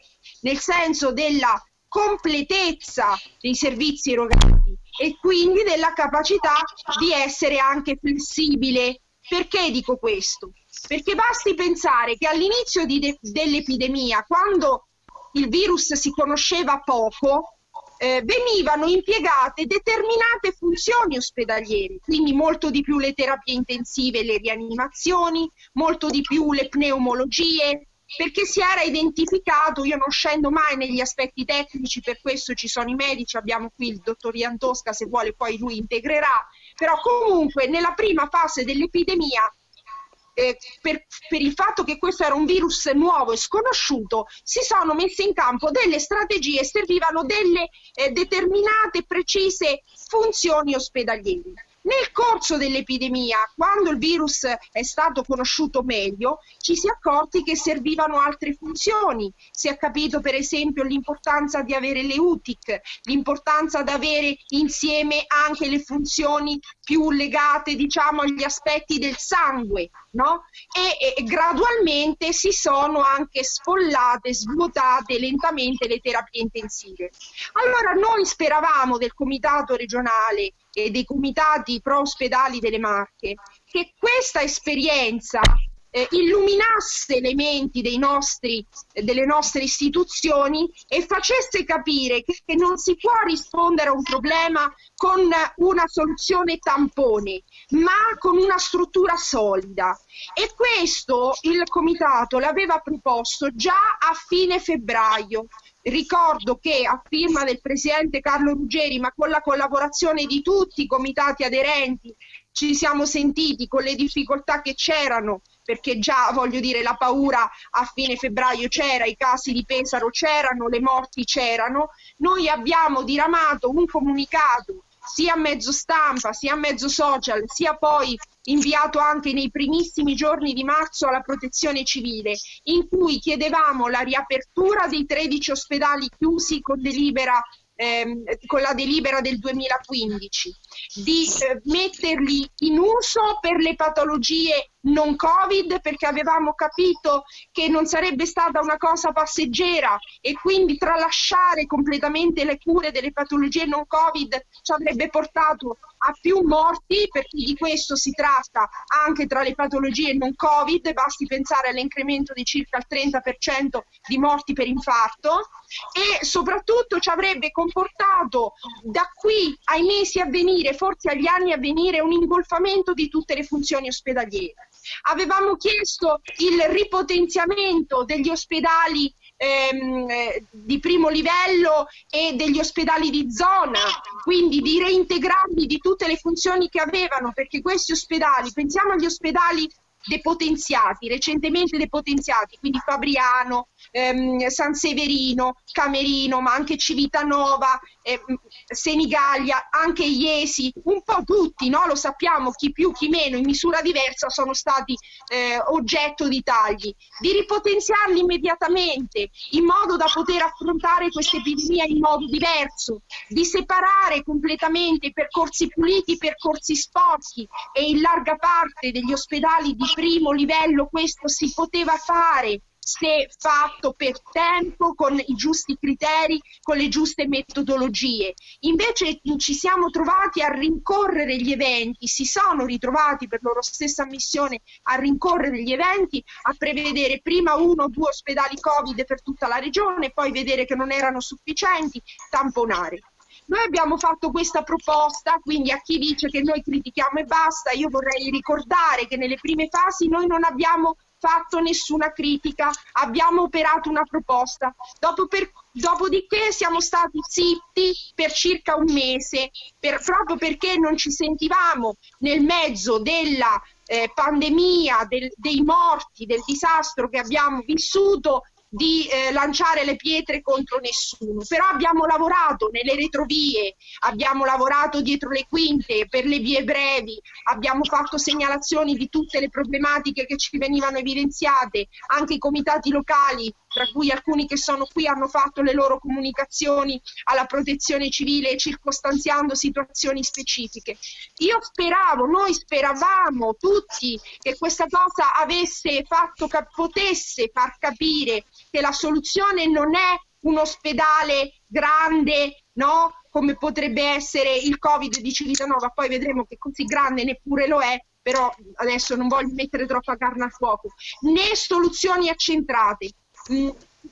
S7: nel senso della completezza dei servizi erogati e quindi della capacità di essere anche flessibile. Perché dico questo? Perché basti pensare che all'inizio dell'epidemia, quando il virus si conosceva poco, eh, venivano impiegate determinate funzioni ospedaliere, quindi molto di più le terapie intensive e le rianimazioni, molto di più le pneumologie, perché si era identificato, io non scendo mai negli aspetti tecnici, per questo ci sono i medici, abbiamo qui il dottor Ian Tosca, se vuole poi lui integrerà, però comunque nella prima fase dell'epidemia eh, per, per, il fatto che questo era un virus nuovo e sconosciuto, si sono messe in campo delle strategie, servivano delle eh, determinate, precise funzioni ospedaliere. Nel corso dell'epidemia, quando il virus è stato conosciuto meglio, ci si è accorti che servivano altre funzioni. Si è capito per esempio l'importanza di avere le UTIC, l'importanza di avere insieme anche le funzioni più legate diciamo agli aspetti del sangue, no? E, e gradualmente si sono anche sfollate, svuotate lentamente le terapie intensive. Allora noi speravamo del comitato regionale e dei comitati pro ospedali delle Marche, che questa esperienza eh, illuminasse le menti nostri, delle nostre istituzioni e facesse capire che, che non si può rispondere a un problema con una soluzione tampone, ma con una struttura solida. E questo il comitato l'aveva proposto già a fine febbraio Ricordo che a firma del presidente Carlo Ruggeri, ma con la collaborazione di tutti i comitati aderenti, ci siamo sentiti con le difficoltà che c'erano, perché già voglio dire la paura a fine febbraio c'era, i casi di Pesaro c'erano, le morti c'erano, noi abbiamo diramato un comunicato sia a mezzo stampa, sia a mezzo social, sia poi inviato anche nei primissimi giorni di marzo alla protezione civile, in cui chiedevamo la riapertura dei 13 ospedali chiusi con delibera ehm, con la delibera del 2015, di eh, metterli in uso per le patologie non Covid perché avevamo capito che non sarebbe stata una cosa passeggera e quindi tralasciare completamente le cure delle patologie non Covid ci avrebbe portato a più morti, perché di questo si tratta anche tra le patologie non Covid, basti pensare all'incremento di circa il 30% di morti per infarto e soprattutto ci avrebbe comportato da qui ai mesi a venire, forse agli anni a venire, un ingolfamento di tutte le funzioni ospedaliere. Avevamo chiesto il ripotenziamento degli ospedali ehm, eh, di primo livello e degli ospedali di zona, quindi di reintegrarli di tutte le funzioni che avevano, perché questi ospedali, pensiamo agli ospedali depotenziati, recentemente depotenziati, quindi Fabriano, ehm, San Severino, Camerino, ma anche Civitanova, ehm, Senigallia, anche Iesi, un po' tutti, no? lo sappiamo, chi più, chi meno, in misura diversa sono stati eh, oggetto di tagli, di ripotenziarli immediatamente in modo da poter affrontare questa epidemia in modo diverso, di separare completamente i percorsi puliti, i percorsi sporchi e in larga parte degli ospedali di primo livello questo si poteva fare se fatto per tempo, con i giusti criteri, con le giuste metodologie. Invece ci siamo trovati a rincorrere gli eventi, si sono ritrovati per loro stessa missione a rincorrere gli eventi, a prevedere prima uno o due ospedali Covid per tutta la regione, poi vedere che non erano sufficienti, tamponare. Noi abbiamo fatto questa proposta, quindi a chi dice che noi critichiamo e basta, io vorrei ricordare che nelle prime fasi noi non abbiamo fatto nessuna critica, abbiamo operato una proposta. Dopo per, dopodiché siamo stati zitti per circa un mese, per, proprio perché non ci sentivamo nel mezzo della eh, pandemia, del, dei morti, del disastro che abbiamo vissuto, di eh, lanciare le pietre contro nessuno, però abbiamo lavorato nelle retrovie, abbiamo lavorato dietro le quinte per le vie brevi, abbiamo fatto segnalazioni di tutte le problematiche che ci venivano evidenziate, anche i comitati locali tra cui alcuni che sono qui hanno fatto le loro comunicazioni alla protezione civile circostanziando situazioni specifiche. Io speravo, noi speravamo tutti che questa cosa avesse fatto, potesse far capire che la soluzione non è un ospedale grande, no? come potrebbe essere il Covid di Civitanova, poi vedremo che così grande neppure lo è, però adesso non voglio mettere troppa carne al fuoco, né soluzioni accentrate,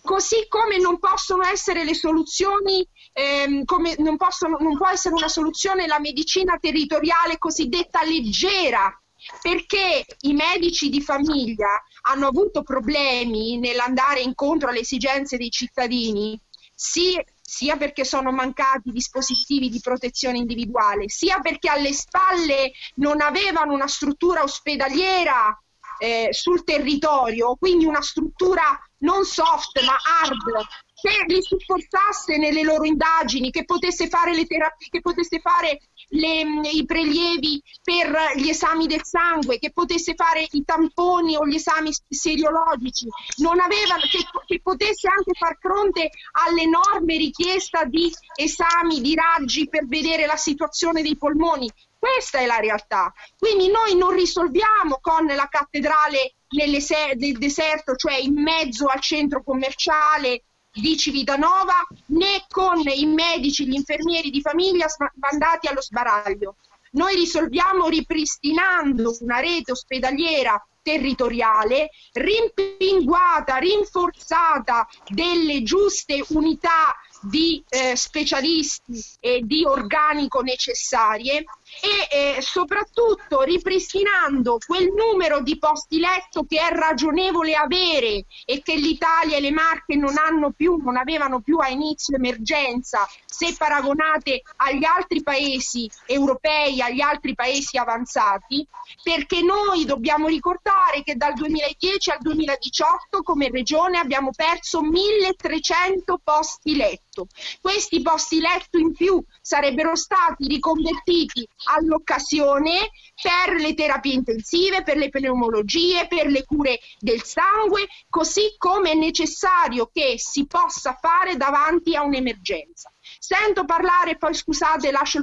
S7: così come non possono essere le soluzioni, ehm, come non, possono, non può essere una soluzione la medicina territoriale cosiddetta leggera, perché i medici di famiglia hanno avuto problemi nell'andare incontro alle esigenze dei cittadini, sia perché sono mancati dispositivi di protezione individuale, sia perché alle spalle non avevano una struttura ospedaliera eh, sul territorio, quindi una struttura non soft ma hard, che li supportasse nelle loro indagini, che potesse fare le terapie, che potesse fare le, i prelievi per gli esami del sangue, che potesse fare i tamponi o gli esami seriologici, non avevano, che, che potesse anche far fronte all'enorme richiesta di esami, di raggi per vedere la situazione dei polmoni. Questa è la realtà. Quindi noi non risolviamo con la cattedrale nel deserto, cioè in mezzo al centro commerciale di Civitanova, né con i medici, gli infermieri di famiglia mandati allo sbaraglio. Noi risolviamo ripristinando una rete ospedaliera territoriale, rimpinguata, rinforzata delle giuste unità di eh, specialisti e di organico necessarie e eh, soprattutto ripristinando quel numero di posti letto che è ragionevole avere e che l'Italia e le Marche non hanno più, non avevano più a inizio emergenza se paragonate agli altri paesi europei, agli altri paesi avanzati, perché noi dobbiamo ricordare che dal 2010 al 2018 come regione abbiamo perso 1300 posti letto. Questi posti letto in più sarebbero stati riconvertiti all'occasione per le terapie intensive, per le pneumologie, per le cure del sangue, così come è necessario che si possa fare davanti a un'emergenza. Sento parlare, poi scusate, lascio,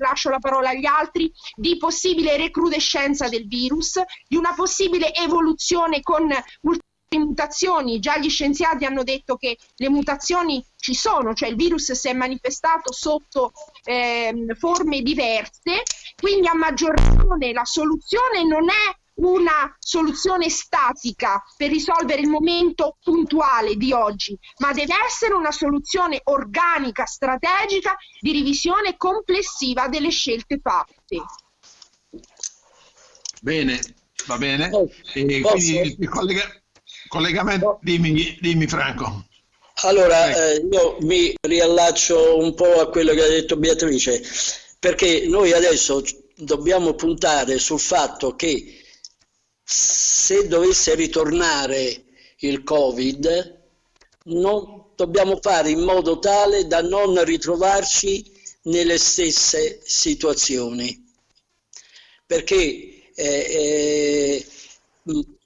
S7: lascio, la parola agli altri, di possibile recrudescenza del virus, di una possibile evoluzione con mutazioni, già gli scienziati hanno detto che le mutazioni ci sono, cioè il virus si è manifestato sotto eh, forme diverse, quindi a maggior ragione la soluzione non è una soluzione statica per risolvere il momento puntuale di oggi, ma deve essere una soluzione organica, strategica di revisione complessiva delle scelte fatte.
S2: Bene, Va bene? E quindi il collega, collegamento, dimmi, dimmi Franco.
S3: Allora, eh, io mi riallaccio un po' a quello che ha detto Beatrice, perché noi adesso dobbiamo puntare sul fatto che se dovesse ritornare il Covid, non dobbiamo fare in modo tale da non ritrovarci nelle stesse situazioni. Perché eh, eh,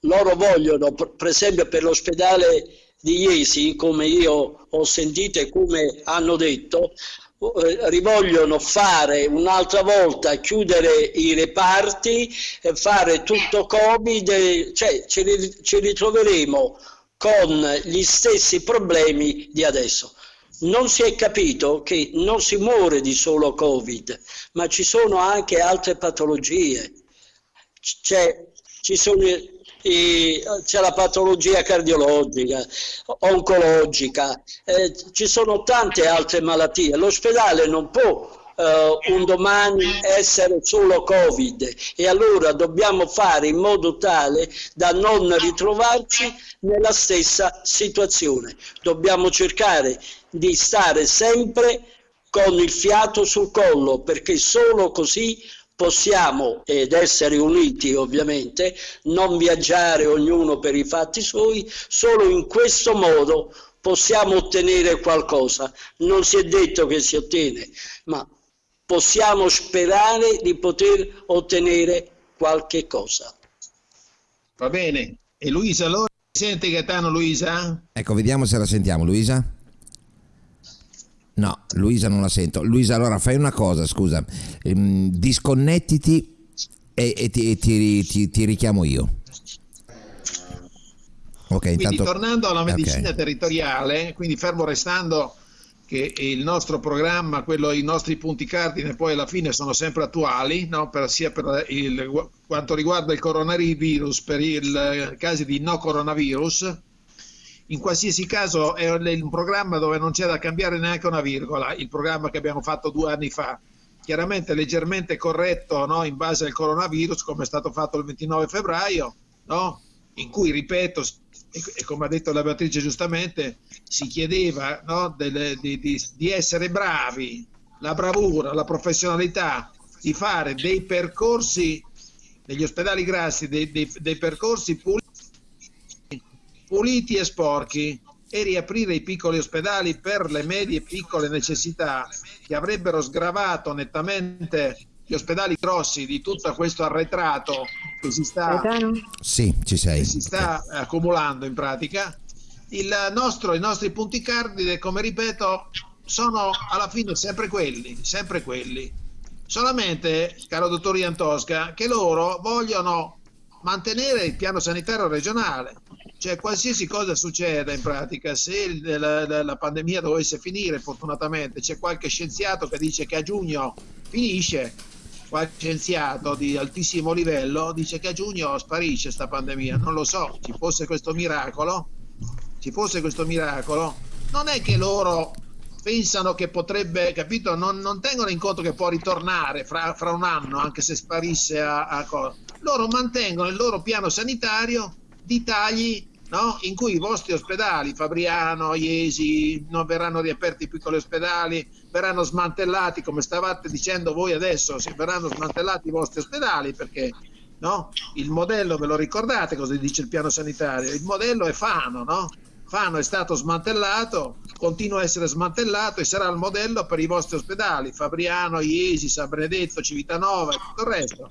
S3: loro vogliono, per esempio per l'ospedale di Iesi, come io ho sentito e come hanno detto, rivogliono fare un'altra volta, chiudere i reparti, fare tutto Covid, cioè ci, ritroveremo con gli stessi problemi di adesso. Non si è capito che non si muore di solo Covid, ma ci sono anche altre patologie. C'è, ci sono c'è la patologia cardiologica, oncologica, eh, ci sono tante altre malattie. L'ospedale non può Uh, un domani essere solo Covid e allora dobbiamo fare in modo tale da non ritrovarci nella stessa situazione. Dobbiamo cercare di stare sempre con il fiato sul collo perché solo così possiamo, ed essere uniti ovviamente, non viaggiare ognuno per i fatti suoi, solo in questo modo possiamo ottenere qualcosa. Non si è detto che si ottiene, ma possiamo sperare di poter ottenere qualche cosa.
S2: Va bene. E Luisa, allora sente Gaetano Luisa?
S1: Ecco, vediamo se la sentiamo, Luisa. No, Luisa non la sento. Luisa, allora fai una cosa, scusa, ehm, disconnettiti e, e, ti, ti, ti, ti, richiamo io.
S2: Ok, quindi intanto... tornando alla medicina okay. territoriale, quindi fermo restando che il nostro programma, quello, i nostri punti cardine poi alla fine sono sempre attuali, no? per, sia per il, quanto riguarda il coronavirus, per i casi di no coronavirus, in qualsiasi caso è un programma dove non c'è da cambiare neanche una virgola, il programma che abbiamo fatto due anni fa, chiaramente leggermente corretto no? in base al coronavirus come è stato fatto il 29 febbraio, no? in cui, ripeto, e, come ha detto la Beatrice giustamente, si chiedeva no? Dele, di, di, di essere bravi, la bravura, la professionalità, di fare dei percorsi negli ospedali grassi, dei, dei, dei percorsi puliti puliti e sporchi e riaprire i piccoli ospedali per le medie e piccole necessità che avrebbero sgravato nettamente gli ospedali grossi di tutto questo arretrato che si sta,
S1: sì, ci sei.
S2: si sta accumulando in pratica. Nostro, I nostri punti cardine, come ripeto, sono alla fine sempre quelli, sempre quelli. Solamente, caro dottor Iantosca, che loro vogliono mantenere il piano sanitario regionale cioè qualsiasi cosa succeda in pratica, se la, la, la, pandemia dovesse finire, fortunatamente c'è qualche scienziato che dice che a giugno finisce, qualche scienziato di altissimo livello dice che a giugno sparisce questa pandemia, non lo so, ci fosse questo miracolo, ci fosse questo miracolo, non è che loro pensano che potrebbe, capito, non, non tengono in conto che può ritornare fra, fra un anno, anche se sparisse a, a cosa. Loro mantengono il loro piano sanitario di tagli no? in cui i vostri ospedali, Fabriano, Iesi, non verranno riaperti i piccoli ospedali, verranno smantellati, come stavate dicendo voi adesso, verranno smantellati i vostri ospedali perché no? il modello, ve lo ricordate cosa dice il piano sanitario? Il modello è Fano, no? Fano è stato smantellato, continua a essere smantellato e sarà il modello per i vostri ospedali, Fabriano, Iesi, San Benedetto, Civitanova e tutto il resto.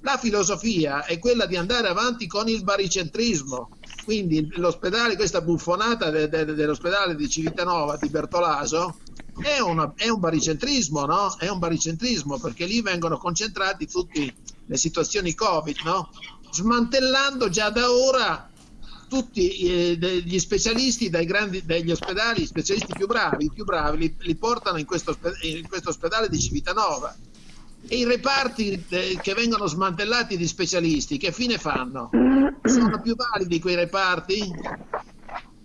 S2: La filosofia è quella di andare avanti con il baricentrismo, quindi l'ospedale, questa buffonata de, de, dell'ospedale di Civitanova di Bertolaso è, una, è, un baricentrismo, no? È un baricentrismo perché lì vengono concentrati tutte le situazioni Covid, no? Smantellando già da ora tutti eh, gli specialisti dai grandi, dagli ospedali, specialisti più bravi, più bravi li, li portano in questo, in questo ospedale di Civitanova e i reparti eh, che vengono smantellati di specialisti, che fine fanno? Sono più validi quei reparti?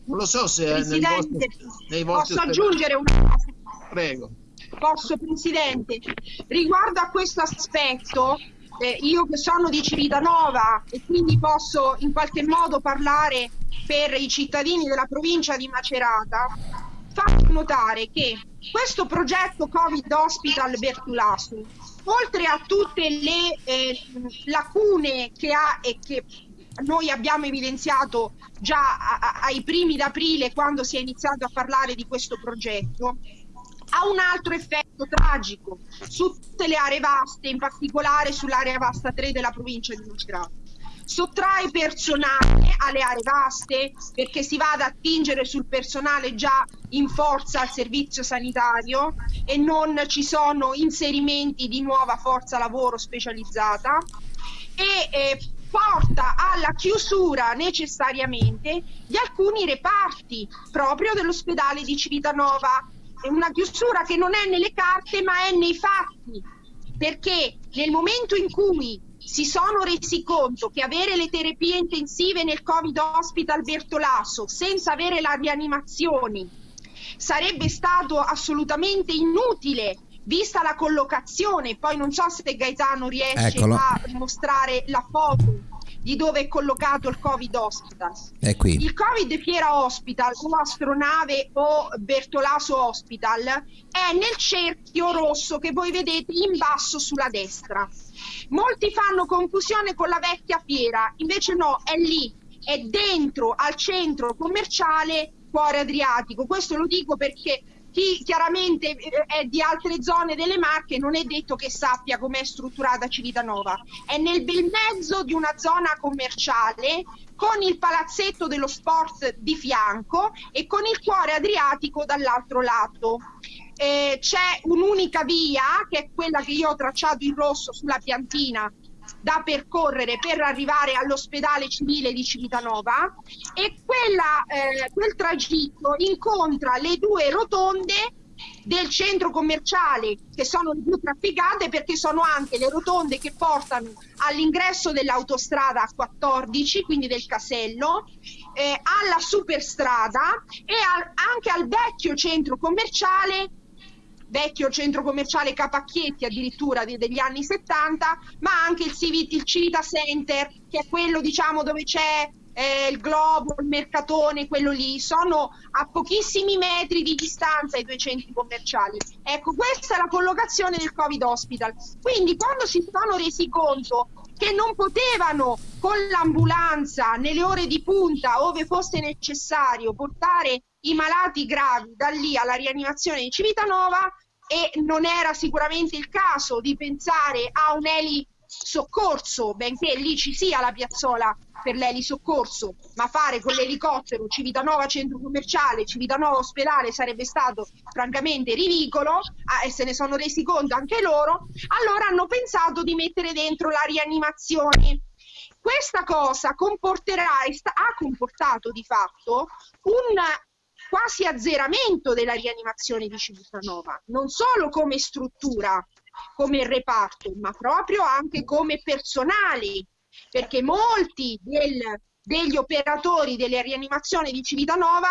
S2: Non lo so se
S7: Presidente,
S2: nei vostri, nei vostri
S7: posso aggiungere una cosa?
S2: Prego.
S7: Posso, Presidente? Riguardo a questo aspetto, eh, io che sono di Civitanova e quindi posso in qualche modo parlare per i cittadini della provincia di Macerata, faccio notare che questo progetto Covid Hospital Bertulasu, oltre a tutte le eh, lacune che ha e che noi abbiamo evidenziato già a, a, ai primi d'aprile quando si è iniziato a parlare di questo progetto, ha un altro effetto tragico su tutte le aree vaste, in particolare sull'area vasta 3 della provincia di Macerata. Sottrae personale alle aree vaste perché si va ad attingere sul personale già in forza al servizio sanitario e non ci sono inserimenti di nuova forza lavoro specializzata e eh, porta alla chiusura necessariamente di alcuni reparti proprio dell'ospedale di Civitanova. È una chiusura che non è nelle carte ma è nei fatti, perché nel momento in cui si sono resi conto che avere le terapie intensive nel Covid Hospital Bertolaso senza avere la rianimazione sarebbe stato assolutamente inutile vista la collocazione, poi non so se Gaetano riesce
S1: Eccolo.
S7: a mostrare la foto di dove è collocato il Covid Hospital.
S1: È qui.
S7: Il Covid Fiera Hospital o Astronave o Bertolaso Hospital è nel cerchio rosso che voi vedete in basso sulla destra. Molti fanno confusione con la vecchia fiera, invece no, è lì, è dentro al centro commerciale Cuore Adriatico. Questo lo dico perché chi chiaramente eh, è di altre zone delle Marche non è detto che sappia com'è strutturata Civitanova. È nel bel mezzo di una zona commerciale con il palazzetto dello sport di fianco e con il cuore adriatico dall'altro lato. Eh, c'è un'unica via che è quella che io ho tracciato in rosso sulla piantina da percorrere per arrivare all'ospedale civile di Civitanova. E quella, eh, quel tragitto incontra le due rotonde del centro commerciale che sono le più trafficate perché sono anche le rotonde che portano all'ingresso dell'autostrada 14 quindi del casello eh, alla superstrada e al, anche al vecchio centro commerciale vecchio centro commerciale Capacchietti addirittura di, degli anni 70, ma anche il, Civit, il Civita Center, che è quello diciamo dove c'è eh, il globo, il mercatone, quello lì, sono a pochissimi metri di distanza i due centri commerciali. Ecco, questa è la collocazione del Covid Hospital. Quindi quando si sono resi conto che non potevano con l'ambulanza nelle ore di punta, ove fosse necessario, portare i malati gravi da lì alla rianimazione di Civitanova e non era sicuramente il caso di pensare a un eli soccorso, benché lì ci sia la piazzola per l'eli soccorso, ma fare con l'elicottero Civitanova centro commerciale, Civitanova ospedale sarebbe stato francamente ridicolo ah, e se ne sono resi conto anche loro, allora hanno pensato di mettere dentro la rianimazione. Questa cosa comporterà e ha comportato di fatto un quasi azzeramento della rianimazione di Civitanova, non solo come struttura, come reparto, ma proprio anche come personali, perché molti del, degli operatori delle rianimazioni di Civitanova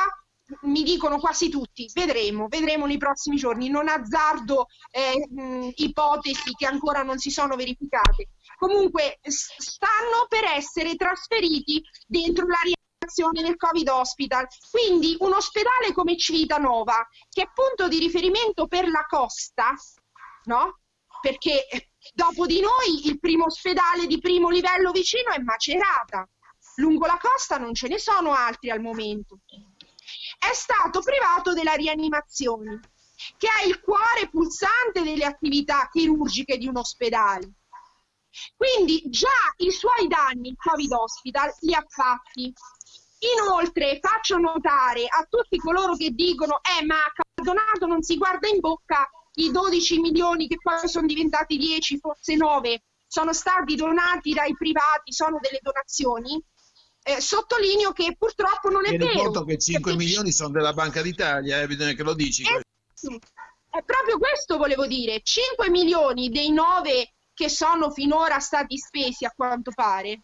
S7: mi dicono quasi tutti, vedremo, vedremo nei prossimi giorni, non azzardo eh, mh, ipotesi che ancora non si sono verificate. Comunque stanno per essere trasferiti dentro la rianimazione del Covid Hospital. Quindi un ospedale come Civitanova, che è punto di riferimento per la costa, no? Perché dopo di noi il primo ospedale di primo livello vicino è Macerata. Lungo la costa non ce ne sono altri al momento. È stato privato della rianimazione, che è il cuore pulsante delle attività chirurgiche di un ospedale. Quindi già i suoi danni il Covid Hospital li ha fatti Inoltre faccio notare a tutti coloro che dicono eh ma Caldonato non si guarda in bocca i 12 milioni che poi sono diventati 10, forse 9, sono stati donati dai privati, sono delle donazioni. Eh, sottolineo che purtroppo non è
S2: Tieni
S7: vero.
S2: conto che 5
S7: perché...
S2: milioni sono della Banca d'Italia, eh, bisogna che lo dici.
S7: Eh, è proprio questo volevo dire, 5 milioni dei 9 che sono finora stati spesi a quanto pare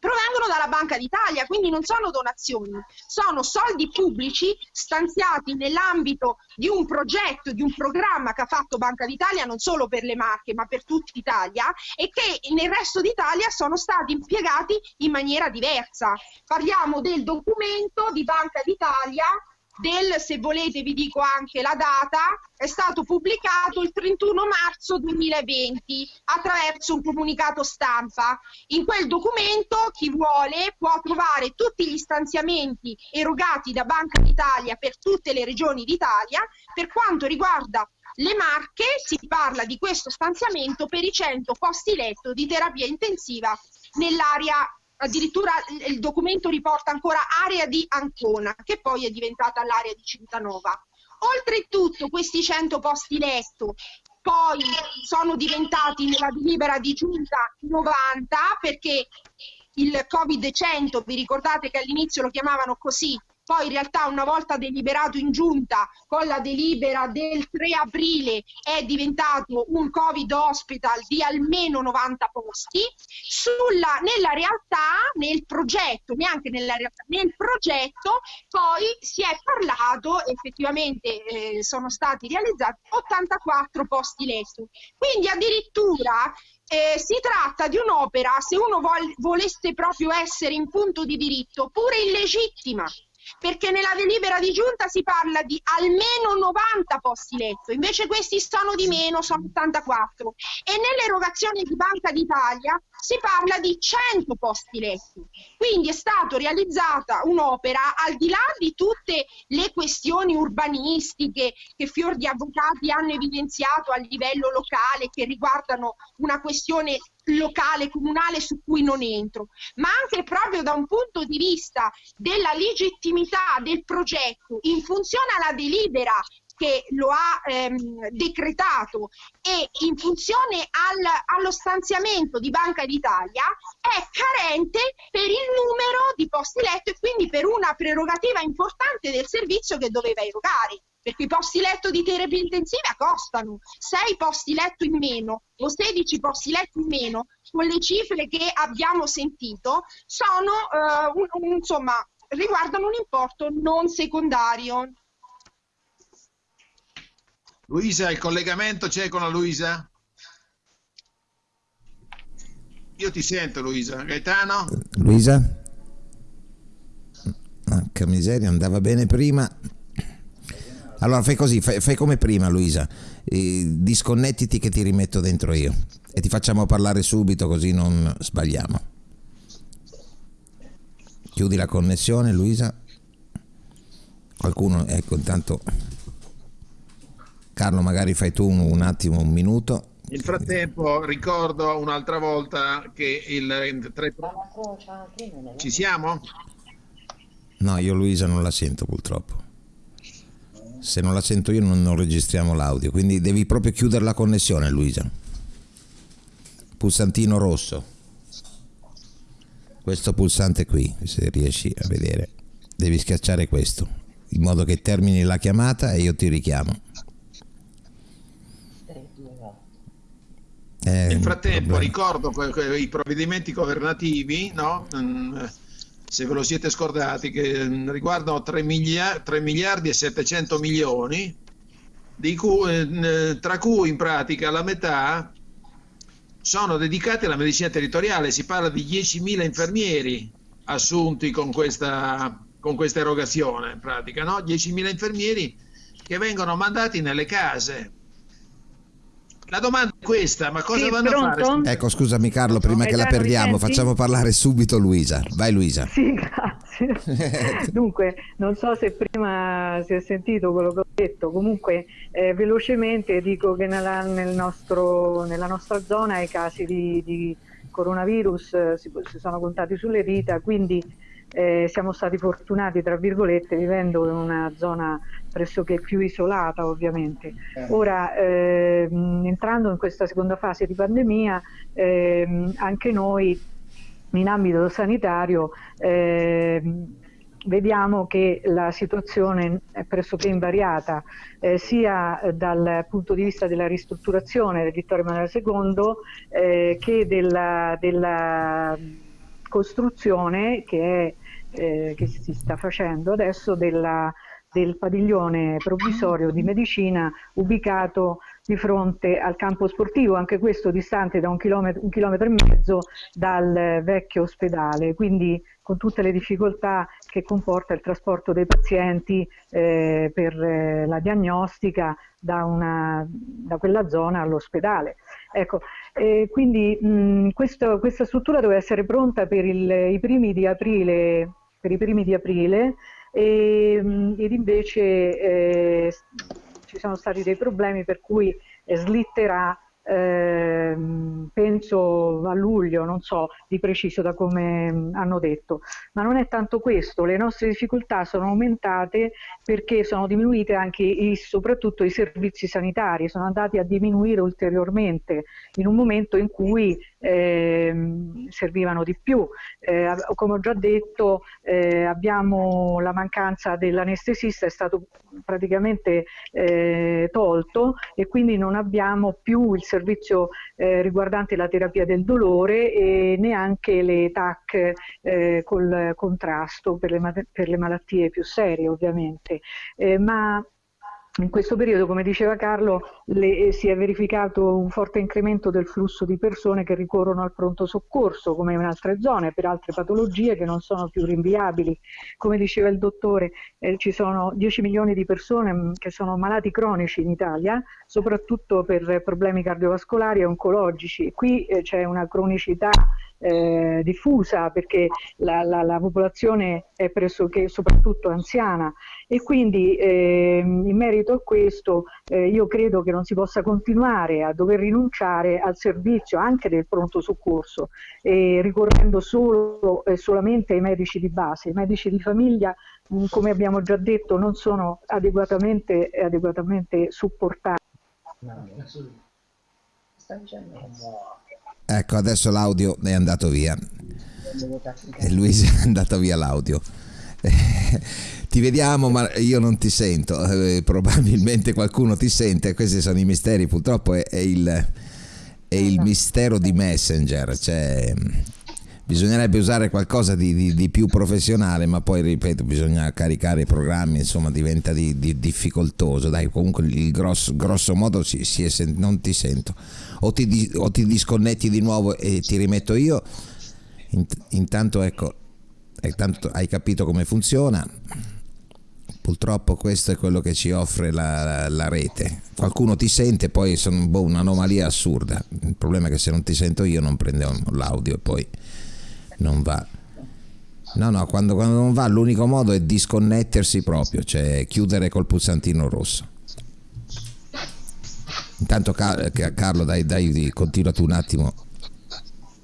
S7: provengono dalla Banca d'Italia, quindi non sono donazioni, sono soldi pubblici stanziati nell'ambito di un progetto, di un programma che ha fatto Banca d'Italia non solo per le Marche ma per tutta Italia e che nel resto d'Italia sono stati impiegati in maniera diversa. Parliamo del documento di Banca d'Italia del, se volete vi dico anche la data, è stato pubblicato il 31 marzo 2020 attraverso un comunicato stampa. In quel documento chi vuole può trovare tutti gli stanziamenti erogati da Banca d'Italia per tutte le regioni d'Italia. Per quanto riguarda le Marche si parla di questo stanziamento per i 100 posti letto di terapia intensiva nell'area addirittura il documento riporta ancora area di Ancona, che poi è diventata l'area di Civitanova. Oltretutto questi 100 posti letto poi sono diventati nella delibera di giunta 90 perché il Covid 100, vi ricordate che all'inizio lo chiamavano così, poi in realtà una volta deliberato in giunta con la delibera del 3 aprile è diventato un Covid hospital di almeno 90 posti, Sulla, nella realtà, nel progetto, neanche nella realtà, nel progetto poi si è parlato, effettivamente eh, sono stati realizzati 84 posti letto, quindi addirittura eh, si tratta di un'opera, se uno vol volesse proprio essere in punto di diritto, pure illegittima, perché nella delibera di giunta si parla di almeno 90 posti letto, invece questi sono di meno, sono 84 e nell'erogazione di Banca d'Italia si parla di 100 posti letto. Quindi è stata realizzata un'opera al di là di tutte le questioni urbanistiche che fior di avvocati hanno evidenziato a livello locale che riguardano una questione locale, comunale su cui non entro, ma anche proprio da un punto di vista della legittimità del progetto in funzione alla delibera che lo ha ehm, decretato e in funzione al, allo stanziamento di Banca d'Italia è carente per il numero di posti letto e quindi per una prerogativa importante del servizio che doveva erogare perché i posti letto di terapia intensiva costano 6 posti letto in meno o 16 posti letto in meno con le cifre che abbiamo sentito sono uh, un, un, insomma riguardano un importo non secondario
S2: Luisa il collegamento c'è con la Luisa? io ti sento Luisa Gaetano?
S1: Luisa? Che miseria andava bene prima allora fai così, fai, fai come prima Luisa, eh, disconnettiti che ti rimetto dentro io e ti facciamo parlare subito così non sbagliamo. Chiudi la connessione Luisa. Qualcuno, ecco intanto Carlo magari fai tu un, un attimo, un minuto.
S2: Nel frattempo ricordo un'altra volta che il 3... Ci siamo?
S1: No, io Luisa non la sento purtroppo se non la sento io non, non registriamo l'audio, quindi devi proprio chiudere la connessione Luisa. Pulsantino rosso. Questo pulsante qui, se riesci a vedere, devi schiacciare questo, in modo che termini la chiamata e io ti richiamo.
S2: Eh, Nel frattempo ricordo i provvedimenti governativi, no? Mm, se ve lo siete scordati, che mm, riguardano 3 miliardi, 3 miliardi e 700 milioni, cui, eh, tra cui in pratica la metà sono dedicati alla medicina territoriale. Si parla di 10.000 infermieri assunti con questa, con questa erogazione, in pratica, no? 10.000 infermieri che vengono mandati nelle case la domanda è questa, ma cosa sì, vanno pronto? a fare?
S1: Ecco, scusami Carlo, prima eh, che la perdiamo, facciamo parlare subito Luisa. Vai Luisa.
S5: Sì, grazie. Dunque, non so se prima si è sentito quello che ho detto, comunque eh, velocemente dico che nella, nel nostro, nella nostra zona i casi di, di coronavirus eh, si, si sono contati sulle dita, quindi eh, siamo stati fortunati, tra virgolette, vivendo in una zona pressoché più isolata ovviamente. Eh. Ora, ehm, entrando in questa seconda fase di pandemia, ehm, anche noi in ambito sanitario ehm, vediamo che la situazione è pressoché invariata eh, sia dal punto di vista della ristrutturazione del Vittorio Emanuele II eh, che della, della costruzione che, è, eh, che si sta facendo adesso della, del padiglione provvisorio di medicina ubicato di fronte al campo sportivo, anche questo distante da un chilometro, un chilometro e mezzo dal vecchio ospedale, quindi con tutte le difficoltà che comporta il trasporto dei pazienti eh, per eh, la diagnostica da, una, da, quella zona all'ospedale. Ecco, eh, quindi mh, questo, questa struttura doveva essere pronta per il, i primi di aprile, per i primi di aprile e, ed invece eh, ci sono stati dei problemi per cui slitterà eh, penso a luglio, non so di preciso da come hanno detto, ma non è tanto questo, le nostre difficoltà sono aumentate perché sono diminuite anche i, soprattutto i servizi sanitari, sono andati a diminuire ulteriormente in un momento in cui eh, servivano di più. Eh, come ho già detto eh, abbiamo la mancanza dell'anestesista è stato praticamente eh, tolto e quindi non abbiamo più il servizio eh, riguardante la terapia del dolore e neanche le TAC eh, col contrasto per le, per le, malattie più serie ovviamente. ma in questo periodo, come diceva Carlo, le, eh, si è verificato un forte incremento del flusso di persone che ricorrono al pronto soccorso, come in altre zone, per altre patologie che non sono più rinviabili. Come diceva il dottore, eh, ci sono 10 milioni di persone mm, che sono malati cronici in Italia, soprattutto per problemi cardiovascolari e oncologici. Qui eh, c'è una cronicità eh, diffusa perché la, la, la, popolazione è pressoché soprattutto anziana e quindi eh, in merito a questo eh, io credo che non si possa continuare a dover rinunciare al servizio anche del pronto soccorso ricorrendo solo e solamente ai medici di base. I medici di famiglia mh, come abbiamo già detto non sono adeguatamente, adeguatamente supportati. No,
S1: Ecco, adesso l'audio è andato via. E Luisa è andato via l'audio. ti vediamo ma io non ti sento, eh, probabilmente qualcuno ti sente, questi sono i misteri, purtroppo è, è, il, è il, mistero di Messenger, cioè, bisognerebbe usare qualcosa di, di, di, più professionale, ma poi ripeto, bisogna caricare i programmi, insomma diventa di, difficoltoso, dai comunque il grosso, grosso modo si, si è, non ti sento o ti, o ti disconnetti di nuovo e ti rimetto io. Intanto ecco, tanto hai capito come funziona. Purtroppo questo è quello che ci offre la, la, la rete. Qualcuno ti sente, poi sono boh, un'anomalia assurda. Il problema è che se non ti sento io non prendo l'audio e poi non va. No, no, quando, quando non va l'unico modo è disconnettersi proprio, cioè chiudere col pulsantino rosso. Intanto Carlo, dai, dai, continua tu un attimo.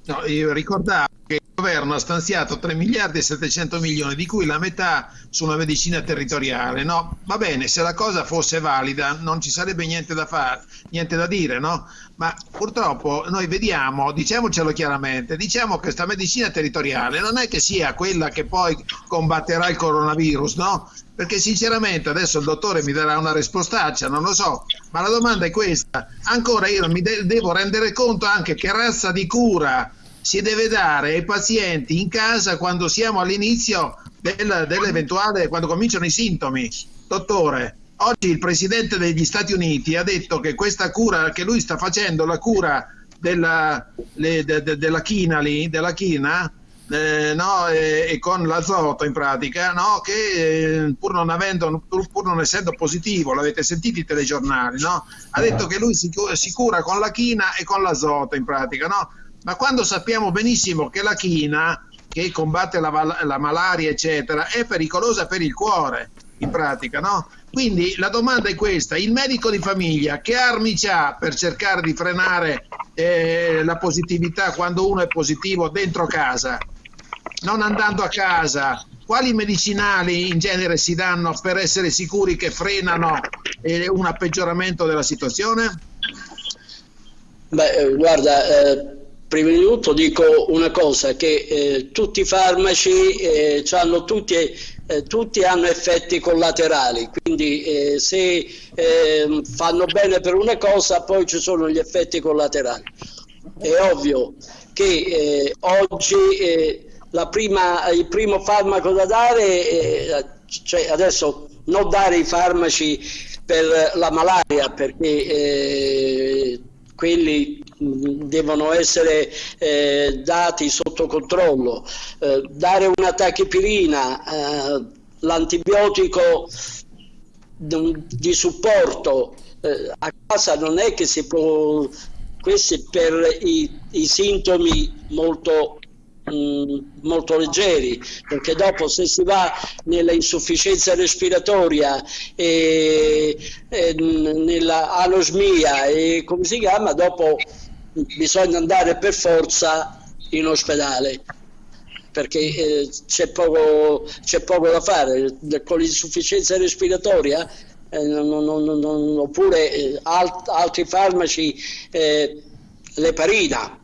S2: No, io ricordavo che il governo ha stanziato 3 miliardi e 700 milioni, di cui la metà su una medicina territoriale. No? Va bene, se la cosa fosse valida non ci sarebbe niente da fare, niente da dire, no? Ma purtroppo noi vediamo, diciamocelo chiaramente, diciamo che questa medicina territoriale non è che sia quella che poi combatterà il coronavirus, no? Perché sinceramente adesso il dottore mi darà una rispostaccia, non lo so, ma la domanda è questa. Ancora io mi de devo rendere conto anche che razza di cura si deve dare ai pazienti in casa quando siamo all'inizio del, dell'eventuale, quando cominciano i sintomi. Dottore, oggi il Presidente degli Stati Uniti ha detto che questa cura che lui sta facendo, la cura della, le, de, de, della china lì, della china, eh, no, e, e, con l'azoto in pratica, no, che eh, pur, non avendo, pur, pur, non essendo positivo, l'avete sentito i telegiornali, no, ha detto che lui si, si, cura con la china e con l'azoto in pratica, no? ma quando sappiamo benissimo che la china, che combatte la, la malaria, eccetera, è pericolosa per il cuore, in pratica, no? Quindi la domanda è questa, il medico di famiglia che armi ha per cercare di frenare eh, la positività quando uno è positivo dentro casa? Non andando a casa, quali medicinali in genere si danno per essere sicuri che frenano eh, un peggioramento della situazione?
S3: Beh, eh, guarda, eh, prima di tutto dico una cosa, che eh, tutti i farmaci eh, hanno tutti, eh, tutti, hanno effetti collaterali, quindi se ehm, fanno bene per una cosa poi ci sono gli effetti collaterali. È ovvio che oggi la prima, il primo farmaco da dare, eh, cioè adesso non dare i farmaci per la malaria perché eh, quelli devono essere eh, dati sotto controllo, eh, dare una tachipirina, eh, l'antibiotico di supporto eh, a casa non è che si può, questi per i, i sintomi molto molto leggeri perché dopo se si va nella insufficienza respiratoria e, e nella anosmia e come si chiama dopo bisogna andare per forza in ospedale perché eh, c'è, poco, poco, da fare. Con l'insufficienza respiratoria eh, non, non, non, oppure eh, alt, altri farmaci eh, l'eparina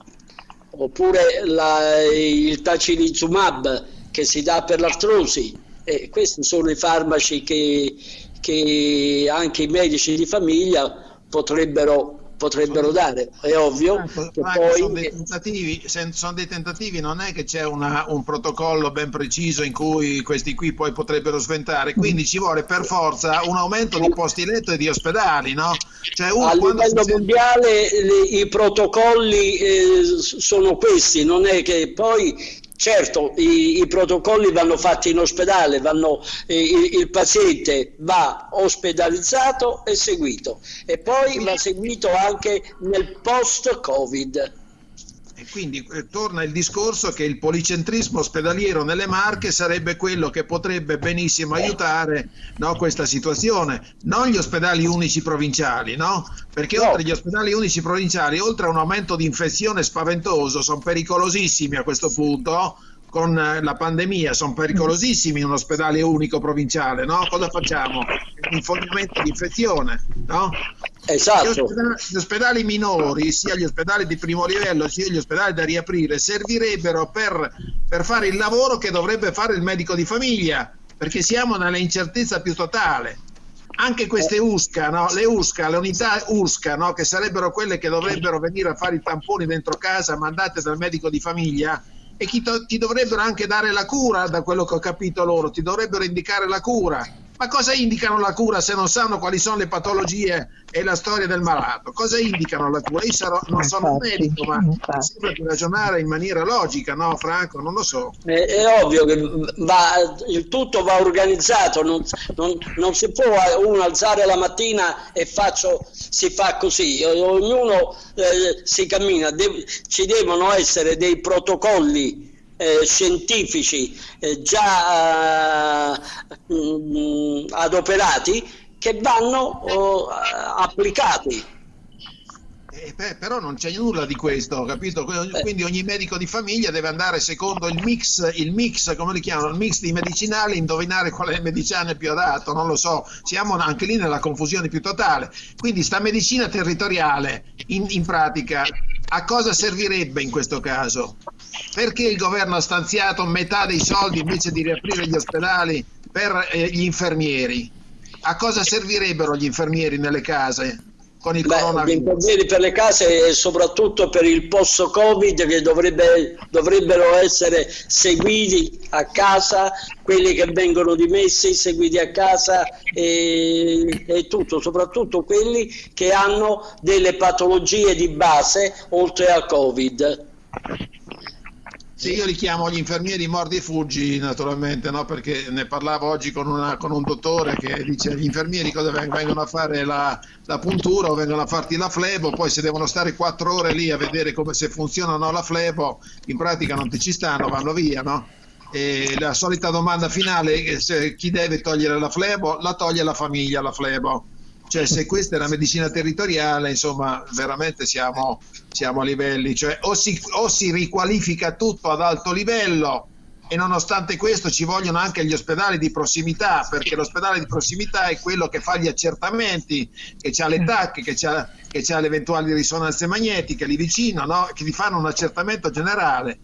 S3: oppure la, il tacilizumab che si dà per l'artrosi. E questi sono i farmaci che, che anche i medici di famiglia potrebbero potrebbero dare. È ovvio
S2: Franco,
S3: che poi...
S2: Sono dei tentativi, sono dei tentativi, non è che c'è una, un protocollo ben preciso in cui questi qui poi potrebbero sventare, quindi ci vuole per forza un aumento di posti letto e di ospedali, no?
S3: Cioè, uno, a livello si... mondiale le, i protocolli eh, sono questi, non è che poi Certo, i, i, protocolli vanno fatti in ospedale, vanno, il, il, paziente va ospedalizzato e seguito e poi va seguito anche nel post-Covid.
S2: Quindi eh, torna il discorso che il policentrismo ospedaliero nelle Marche sarebbe quello che potrebbe benissimo aiutare no, questa situazione, non gli ospedali unici provinciali, no? perché no. oltre agli ospedali unici provinciali, oltre a un aumento di infezione spaventoso, sono pericolosissimi a questo punto con eh, la pandemia sono pericolosissimi in un ospedale unico provinciale, no? Cosa facciamo? Infognamento di infezione, no?
S3: Esatto.
S2: Gli ospedali, gli ospedali, minori, sia gli ospedali di primo livello sia gli ospedali da riaprire, servirebbero per, per fare il lavoro che dovrebbe fare il medico di famiglia, perché siamo nella incertezza più totale anche queste USCA, no? le USCA, le unità USCA, no? che sarebbero quelle che dovrebbero venire a fare i tamponi dentro casa mandate dal medico di famiglia, e ti dovrebbero anche dare la cura, da quello che ho capito loro, ti dovrebbero indicare la cura. Ma cosa indicano la cura se non sanno quali sono le patologie e la storia del malato? Cosa indicano la cura? Io sarò, non sono un medico, ma sembra di ragionare in maniera logica, no Franco? Non lo so.
S3: È, è ovvio che va, il tutto va organizzato, non, non, non, si può uno alzare la mattina e faccio, si fa così, ognuno eh, si cammina, De, ci devono essere dei protocolli eh, scientifici eh, già eh, mh, adoperati che vanno oh, applicati.
S2: Eh, però non c'è nulla di questo, capito? Quindi ogni medico di famiglia deve andare secondo il mix, il mix, come li chiamano, il mix di medicinali, indovinare qual è il medicinale più adatto, non lo so, siamo anche lì nella confusione più totale. Quindi sta medicina territoriale, in, in pratica, a cosa servirebbe in questo caso? Perché il governo ha stanziato metà dei soldi invece di riaprire gli ospedali per eh, gli infermieri? A cosa servirebbero gli infermieri nelle case? con il Beh, coronavirus?
S3: Gli infermieri per le case e soprattutto per il post-Covid che dovrebbe, dovrebbero essere seguiti a casa, quelli che vengono dimessi seguiti a casa e, e tutto, soprattutto quelli che hanno delle patologie di base oltre al Covid.
S2: Sì, io li chiamo gli infermieri mordi e fuggi, naturalmente, no? perché ne parlavo oggi con, una, con, un dottore che dice gli infermieri cosa vengono a fare la, la, puntura o vengono a farti la flebo, poi se devono stare quattro ore lì a vedere come se funziona o no la flebo, in pratica non ti ci stanno, vanno via, no? E la solita domanda finale è se chi deve togliere la flebo, la toglie la famiglia la flebo cioè, se questa è la medicina territoriale, insomma, veramente siamo, siamo a livelli, cioè o si, o si riqualifica tutto ad alto livello e nonostante questo ci vogliono anche gli ospedali di prossimità perché l'ospedale di prossimità è quello che fa gli accertamenti che ha le TAC, che ha, che ha le eventuali risonanze magnetiche lì vicino, no? che ti fanno un accertamento generale.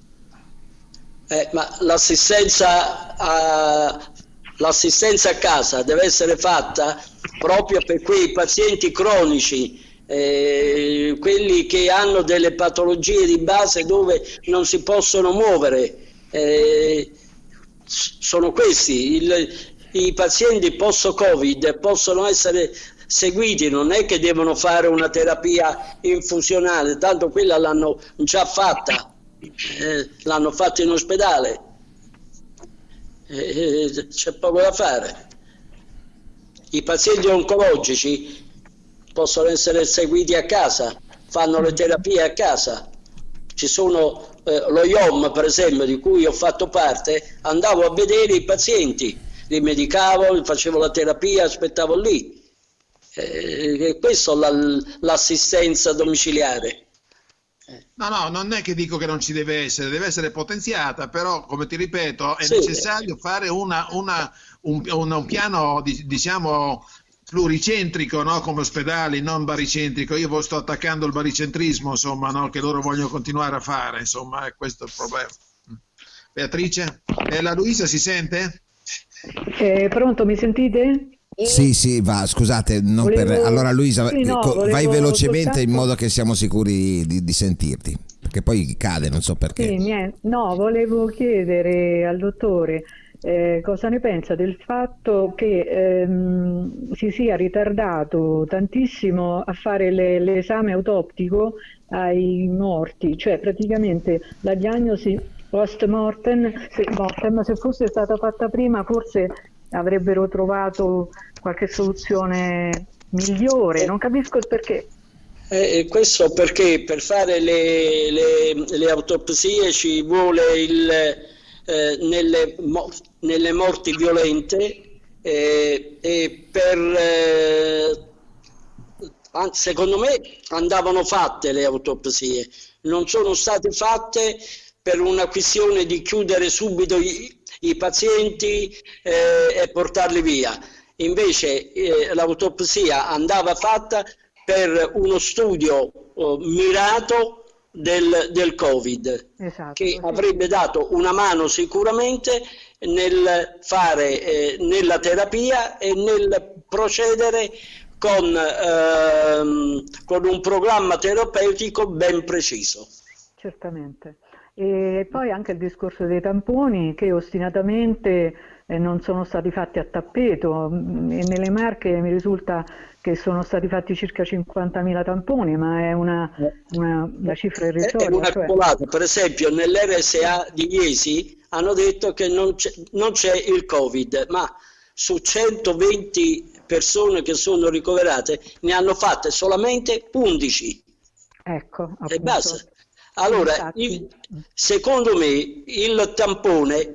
S3: Eh, ma l'assistenza a, l'assistenza a casa deve essere fatta proprio per quei pazienti cronici, eh, quelli che hanno delle patologie di base dove non si possono muovere eh, sono questi. Il, I pazienti post-Covid possono essere seguiti, non è che devono fare una terapia infusionale, tanto quella l'hanno già fatta, eh, l'hanno fatta in ospedale, c'è poco da fare. I pazienti oncologici possono essere seguiti a casa, fanno le terapie a casa. Ci sono eh, lo IOM, per esempio, di cui ho fatto parte, andavo a vedere i pazienti, li medicavo, facevo la terapia, aspettavo lì. Eh, questo l'assistenza domiciliare.
S2: No, no, non è che dico che non ci deve essere, deve essere potenziata, però come ti ripeto è sì. necessario fare una, una, un, un, piano diciamo pluricentrico no? come ospedali, non baricentrico. Io sto attaccando il baricentrismo, insomma, no? che loro vogliono continuare a fare, insomma, è questo il problema. Beatrice? Eh, la Luisa si sente?
S5: Eh, pronto, mi sentite?
S1: Sì, sì, va, scusate, volevo... per... allora Luisa, sì, no, vai velocemente soltanto... in modo che siamo sicuri di, di, sentirti, perché poi cade, non so perché.
S5: Sì. No, volevo chiedere al dottore eh, cosa ne pensa del fatto che ehm, si sia ritardato tantissimo a fare le, l'esame autoptico ai morti, cioè praticamente la diagnosi post mortem se, mortem, se fosse stata fatta prima forse avrebbero trovato qualche soluzione migliore, non capisco il perché.
S3: Eh, questo perché per fare le, le, le autopsie ci vuole il, eh, nelle, nelle, morti violente eh, e per eh, secondo me andavano fatte le autopsie, non sono state fatte per una questione di chiudere subito i pazienti eh, e portarli via. Invece eh, l'autopsia andava fatta per uno studio oh, mirato del, del Covid, esatto, che sì. avrebbe dato una mano sicuramente nel fare eh, nella terapia e nel procedere con, ehm, con un programma terapeutico ben preciso.
S5: Certamente. E poi anche il discorso dei tamponi che ostinatamente eh, non sono stati fatti a tappeto mm, e nelle Marche mi risulta che sono stati fatti circa 50.000 tamponi, ma è una, una, una cifra irrisoria. È
S3: una cioè... Per esempio nell'RSA di Iesi hanno detto che non c'è, non c'è il Covid, ma su 120 persone che sono ricoverate ne hanno fatte solamente 11.
S5: Ecco, appunto.
S3: E basta. Allora, il, secondo me il tampone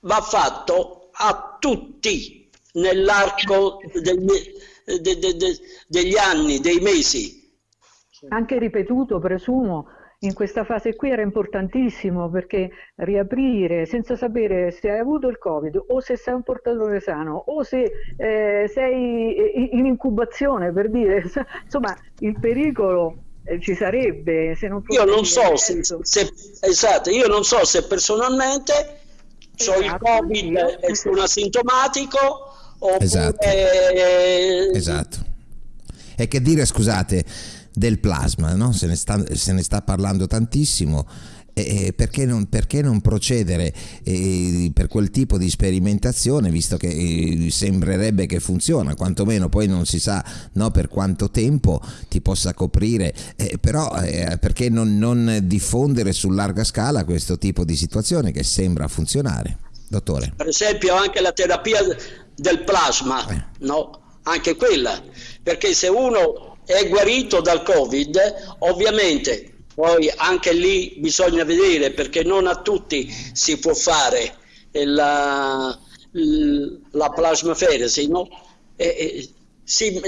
S3: va fatto a tutti nell'arco degli, de, de, de, degli anni, dei mesi.
S5: Anche ripetuto, presumo, in questa fase qui era importantissimo perché riaprire senza sapere se hai avuto il covid o se sei un portatore sano o se eh, sei in incubazione per dire insomma il pericolo ci sarebbe se non
S3: fosse io non so se, se, esatto io non so se personalmente esatto, ho il covid e sono asintomatico oppure
S1: esatto. esatto e che dire scusate del plasma no? se, ne sta, se ne sta parlando tantissimo eh, perché, non, perché, non, procedere eh, per quel tipo di sperimentazione visto che eh, sembrerebbe che funziona quantomeno poi non si sa no, per quanto tempo ti possa coprire eh, però eh, perché non, non diffondere su larga scala questo tipo di situazione che sembra funzionare dottore
S3: per esempio anche la terapia del plasma eh. no? anche quella perché se uno è guarito dal covid ovviamente poi anche lì bisogna vedere perché non a tutti si può fare la, la plasmaferesi, no? E, e, sì,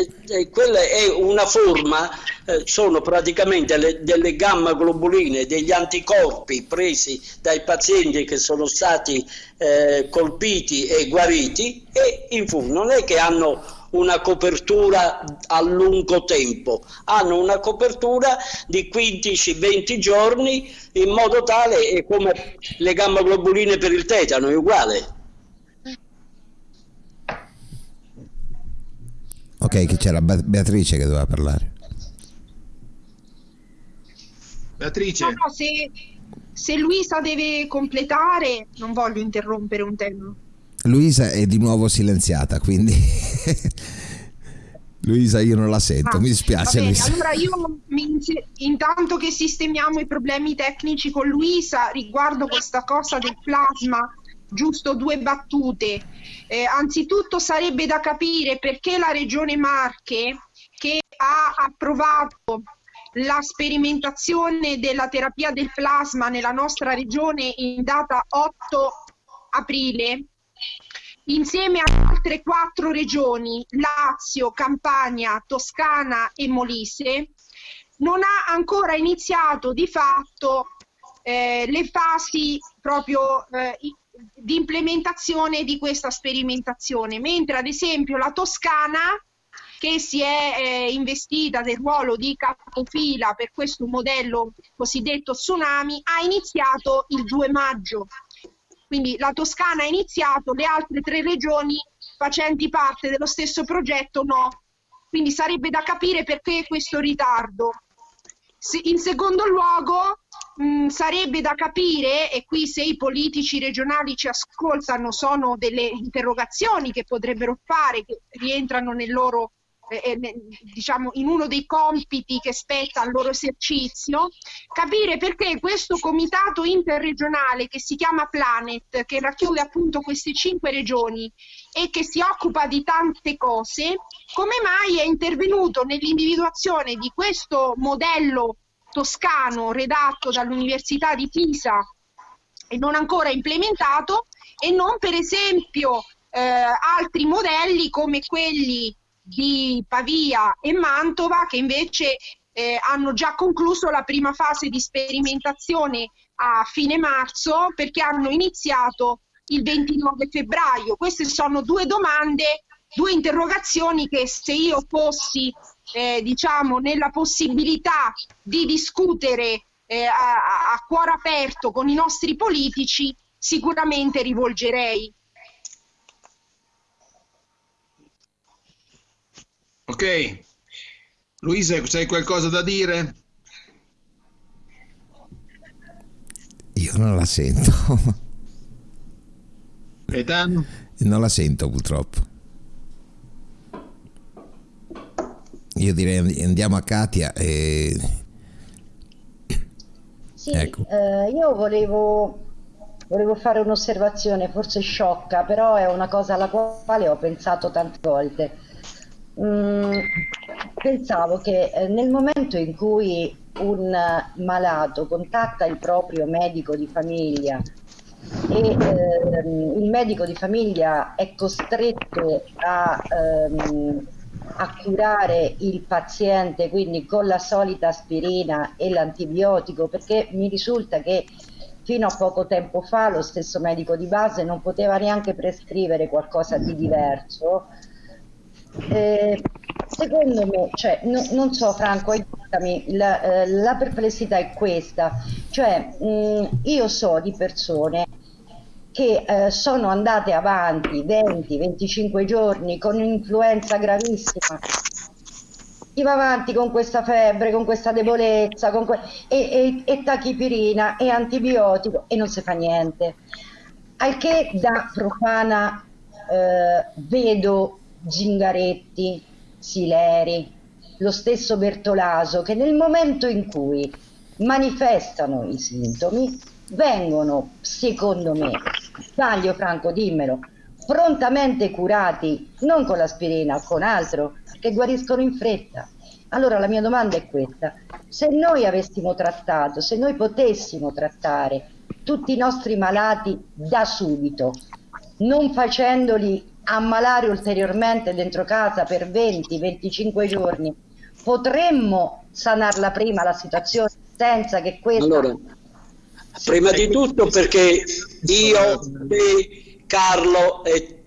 S3: quella è una forma, eh, sono praticamente le, delle gamma globuline, degli anticorpi presi dai pazienti che sono stati eh, colpiti e guariti e in fondo non è che hanno una copertura a lungo tempo, hanno una copertura di 15-20 giorni in modo tale, è come le gamma globuline per il tetano, è uguale.
S1: Ok, che c'era Beatrice che doveva parlare.
S2: Beatrice.
S7: No, no, se, se Luisa deve completare, non voglio interrompere un tema.
S1: Luisa è di nuovo silenziata, quindi Luisa io non la sento, ah, mi dispiace.
S7: Bene, allora io intanto che sistemiamo i problemi tecnici con Luisa riguardo questa cosa del plasma, giusto due battute. Eh, anzitutto sarebbe da capire perché la regione Marche che ha approvato la sperimentazione della terapia del plasma nella nostra regione in data 8 aprile insieme ad altre quattro regioni, Lazio, Campania, Toscana e Molise, non ha ancora iniziato di fatto eh, le fasi proprio eh, di implementazione di questa sperimentazione, mentre ad esempio la Toscana che si è eh, investita del ruolo di capofila per questo modello cosiddetto tsunami ha iniziato il 2 maggio quindi la Toscana ha iniziato, le altre tre regioni facenti parte dello stesso progetto no. Quindi sarebbe da capire perché questo ritardo. In secondo luogo mh, sarebbe da capire, e qui se i politici regionali ci ascoltano sono delle interrogazioni che potrebbero fare, che rientrano nel loro eh, diciamo in uno dei compiti che spetta al loro esercizio, capire perché questo comitato interregionale che si chiama Planet, che racchiude appunto queste cinque regioni e che si occupa di tante cose, come mai è intervenuto nell'individuazione di questo modello toscano redatto dall'Università di Pisa e non ancora implementato e non per esempio eh, altri modelli come quelli di Pavia e Mantova che invece eh, hanno già concluso la prima fase di sperimentazione a fine marzo perché hanno iniziato il 29 febbraio. Queste sono due domande, due interrogazioni che se io fossi eh, diciamo nella possibilità di discutere eh, a, a cuore aperto con i nostri politici sicuramente rivolgerei.
S2: Ok. Luisa, hai qualcosa da dire?
S1: Io non la sento.
S2: Gaetano?
S1: Non la sento purtroppo. Io direi andiamo a Katia e...
S4: Sì, ecco. eh, io volevo, volevo fare un'osservazione, forse sciocca, però è una cosa alla quale ho pensato tante volte Mm, pensavo che eh, nel momento in cui un malato contatta il proprio medico di famiglia e ehm, il medico di famiglia è costretto a, ehm, a curare il paziente quindi con la solita aspirina e l'antibiotico perché mi risulta che fino a poco tempo fa lo stesso medico di base non poteva neanche prescrivere qualcosa di diverso eh, secondo me, cioè, no, non so Franco, aiutami, la, eh, la perplessità è questa, cioè mh, mm, io so di persone che eh, sono andate avanti 20-25 giorni con un'influenza gravissima chi va avanti con questa febbre, con questa debolezza, con que- e, e, e, tachipirina e antibiotico e non si fa niente. Al che da profana eh, vedo Zingaretti, Sileri, lo stesso Bertolaso, che nel momento in cui manifestano i sintomi vengono, secondo me, sbaglio Franco, dimmelo, prontamente curati, non con l'aspirina, con altro, che guariscono in fretta. Allora la mia domanda è questa, se noi avessimo trattato, se noi potessimo trattare tutti i nostri malati da subito, non facendoli ammalare ulteriormente dentro casa per 20-25 giorni, potremmo sanarla prima la situazione senza che questo...
S3: Allora, prima di tutto perché io, te, Carlo e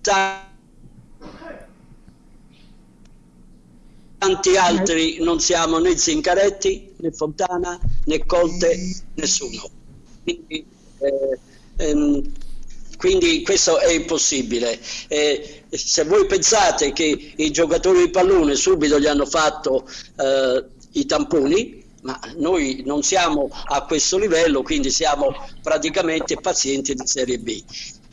S3: tanti altri non siamo né Zincaretti né Fontana né Conte, nessuno. Quindi, eh, ehm, quindi questo è impossibile. Eh, se voi pensate che i giocatori di pallone subito gli hanno fatto eh, i tamponi, ma noi non siamo a questo livello, quindi siamo praticamente pazienti di serie B.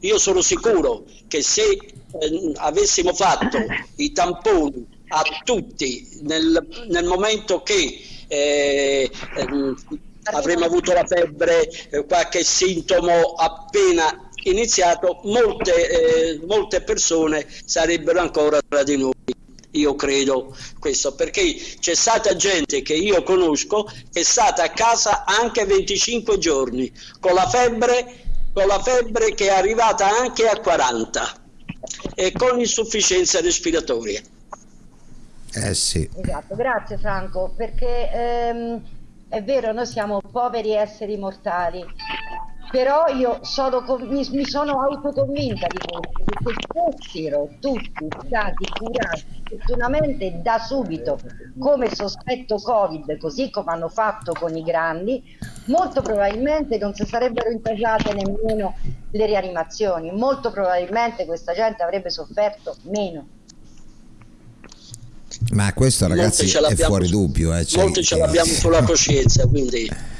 S3: Io sono sicuro che se eh, avessimo fatto i tamponi a tutti nel, nel momento che eh, eh, avremmo avuto la febbre, eh, qualche sintomo appena iniziato, molte, eh, molte persone sarebbero ancora tra di noi io credo questo, perché c'è stata gente che io conosco che è stata a casa anche 25 giorni con la febbre, con la febbre che è arrivata anche a 40 e con insufficienza respiratoria.
S1: Eh sì.
S4: Esatto, grazie Franco, perché ehm, è vero, noi siamo poveri esseri mortali, però io sono, mi, mi sono autoconvinta di questo, che se fossero tutti stati curati opportunamente da subito come sospetto Covid, così come hanno fatto con i grandi, molto probabilmente non si sarebbero intasate nemmeno le rianimazioni, molto probabilmente questa gente avrebbe sofferto meno.
S1: Ma questo ragazzi è fuori dubbio. Eh,
S3: cioè, molti ce l'abbiamo sulla coscienza, quindi...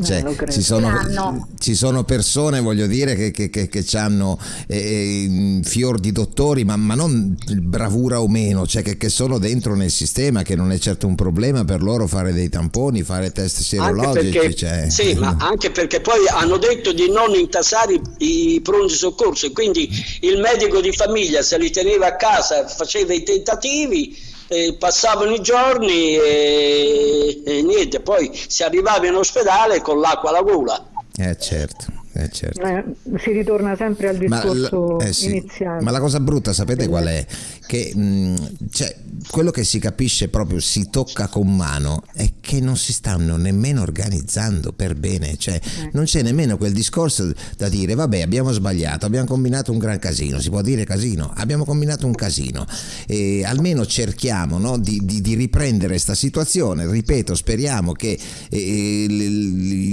S1: Cioè, ci, sono, ci, sono, persone, voglio dire, che, che, che, che hanno eh, eh, fior di dottori, ma, ma, non bravura o meno, cioè che, sono dentro nel sistema, che non è certo un problema per loro fare dei tamponi, fare test serologici.
S3: Perché,
S1: cioè.
S3: Sì, ma anche perché poi hanno detto di non intasare i, i pronti soccorsi, quindi il medico di famiglia se li teneva a casa, faceva i tentativi eh, passavano i giorni e, e, niente, poi si arrivava in ospedale con l'acqua alla gola.
S1: Eh certo. Eh, certo.
S5: eh, si ritorna sempre al discorso ma, eh, sì. iniziale.
S1: Ma la cosa brutta, sapete qual è? Che mh, cioè, quello che si capisce proprio, si tocca con mano, è che non si stanno nemmeno organizzando per bene, cioè eh. non c'è nemmeno quel discorso da dire vabbè abbiamo sbagliato, abbiamo combinato un gran casino, si può dire casino, abbiamo combinato un casino, e almeno cerchiamo no, di, di, di, riprendere questa situazione, ripeto, speriamo che eh, il,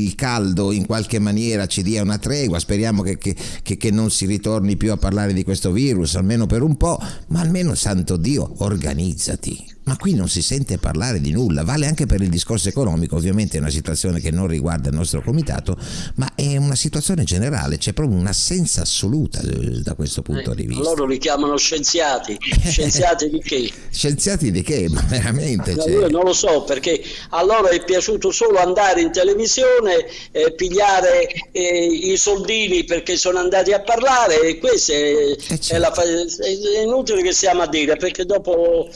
S1: il caldo in qualche maniera ci dia una tregua, speriamo che, che, che, che non si ritorni più a parlare di questo virus, almeno per un po', ma almeno santo Dio, organizzati ma qui non si sente parlare di nulla, vale anche per il discorso economico, ovviamente è una situazione che non riguarda il nostro comitato, ma è una situazione generale, c'è proprio un'assenza assoluta eh, da questo punto
S3: eh,
S1: di vista.
S3: Loro li chiamano scienziati, scienziati di che?
S1: scienziati di che? Ma veramente?
S3: No, io non lo so, perché a loro è piaciuto solo andare in televisione, eh, pigliare eh, i soldini perché sono andati a parlare e questo è, eh, certo. è, la, è inutile che stiamo a dire, perché dopo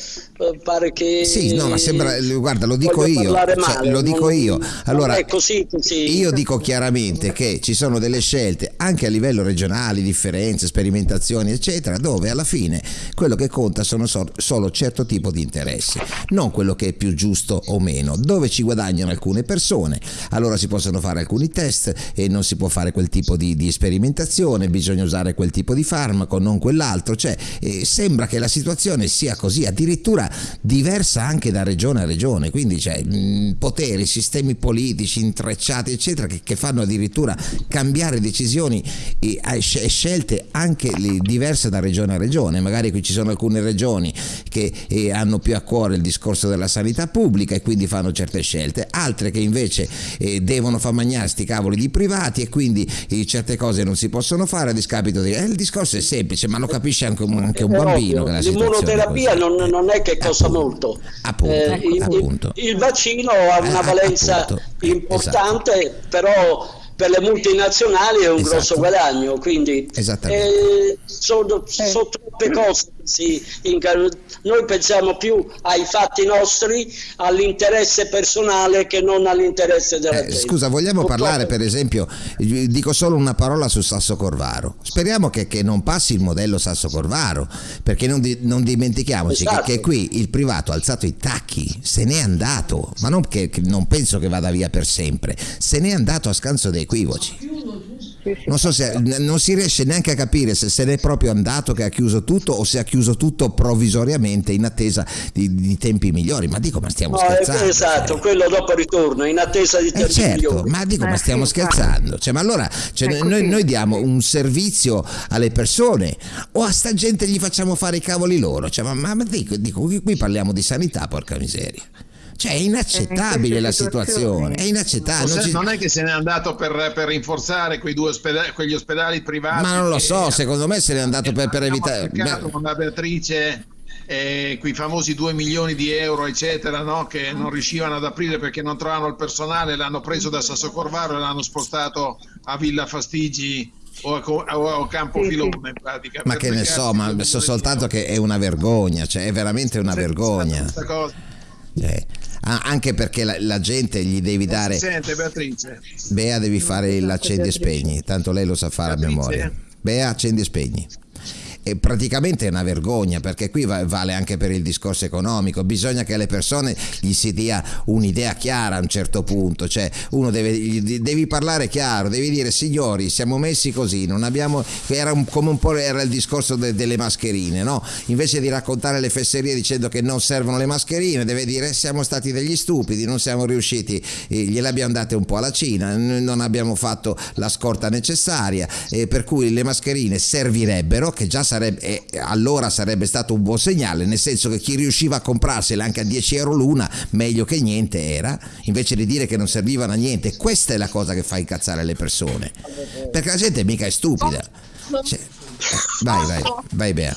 S3: pare che
S1: sì no ma sembra guarda lo dico io cioè, male, lo dico non, io allora
S3: così, così.
S1: io dico chiaramente che ci sono delle scelte anche a livello regionale differenze sperimentazioni eccetera dove alla fine quello che conta sono so, solo certo tipo di interessi non quello che è più giusto o meno dove ci guadagnano alcune persone allora si possono fare alcuni test e non si può fare quel tipo di, di sperimentazione bisogna usare quel tipo di farmaco non quell'altro cioè eh, sembra che la situazione sia così addirittura diversa anche da regione a regione, quindi c'è mh, poteri, sistemi politici intrecciati, eccetera, che, che fanno addirittura cambiare decisioni e, e scelte anche diverse da regione a regione. Magari qui ci sono alcune regioni che eh, hanno più a cuore il discorso della sanità pubblica e quindi fanno certe scelte, altre che invece eh, devono far mangiare sti cavoli di privati e quindi eh, certe cose non si possono fare a discapito di... Eh, il discorso è semplice, ma lo capisce anche un, anche un bambino.
S3: L'immunoterapia non, non, è che costa molto.
S1: Appunto, eh, il,
S3: appunto. Il, vaccino ha una eh, valenza appunto, importante, esatto. però per le multinazionali è un esatto. grosso guadagno, quindi eh, sono, sono, troppe cose. Sì, noi pensiamo più ai fatti nostri, all'interesse personale che non all'interesse della eh, gente.
S1: Scusa, vogliamo Purtroppo... parlare per esempio, dico solo una parola su Sasso Corvaro. Speriamo che, che non passi il modello Sasso Corvaro, perché non, di, non dimentichiamoci esatto. che, che, qui il privato ha alzato i tacchi, se n'è andato, ma non che, che non penso che vada via per sempre, se n'è andato a scanso dei equivoci. Non so se non si riesce neanche a capire se se n'è proprio andato che ha chiuso tutto o se ha chiuso tutto provvisoriamente in attesa di, di tempi migliori. Ma dico, ma stiamo no, scherzando.
S3: Esatto, cioè. quello dopo ritorno, in attesa di tempi
S1: eh certo,
S3: migliori.
S1: Ma dico, ma stiamo scherzando. Cioè, ma allora cioè, noi, noi, diamo un servizio alle persone o a sta gente gli facciamo fare i cavoli loro? Cioè, ma, ma dico, dico, qui parliamo di sanità, porca miseria. Cioè è inaccettabile la situazione, è inaccettabile.
S2: Non, non, è che se n'è andato per, per rinforzare quei due ospedali, quegli ospedali privati.
S1: Ma non lo so, secondo me se n'è andato per, per evitare...
S2: Con la Beatrice eh, quei famosi 2 milioni di euro, eccetera, no? che non riuscivano ad aprire perché non trovavano il personale, l'hanno preso da Sasso Corvaro e l'hanno spostato a Villa Fastigi o a, o a Campofilone in pratica.
S1: Ma che ne so, ma so soltanto che è una vergogna, cioè è veramente una vergogna. Cioè, anche perché la, la, gente gli devi dare...
S2: Sente Beatrice.
S1: Bea devi fare l'accendi e spegni, tanto lei lo sa fare Beatrice. a memoria. Bea accendi e spegni e praticamente è una vergogna perché qui vale anche per il discorso economico, bisogna che alle persone gli si dia un'idea chiara a un certo punto, cioè uno deve devi parlare chiaro, devi dire signori siamo messi così, non abbiamo, era un, come un po' era il discorso de, delle mascherine, no? invece di raccontare le fesserie dicendo che non servono le mascherine, deve dire siamo stati degli stupidi, non siamo riusciti, eh, gliele abbiamo date un po' alla Cina, non abbiamo fatto la scorta necessaria, eh, per cui le mascherine servirebbero, che già sarebbe, eh, allora sarebbe stato un buon segnale, nel senso che chi riusciva a comprarsela anche a 10 euro l'una, meglio che niente era, invece di dire che non servivano a niente. Questa è la cosa che fa incazzare le persone, perché la gente mica è stupida. Cioè, vai, vai, vai Bea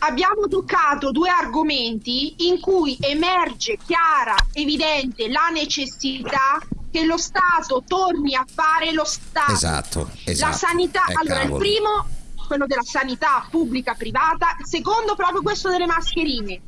S7: abbiamo toccato due argomenti in cui emerge chiara, evidente la necessità che lo Stato torni a fare lo Stato.
S1: Esatto, esatto.
S7: La sanità, eh, allora cavolo. il primo quello della sanità pubblica privata, secondo proprio questo delle mascherine.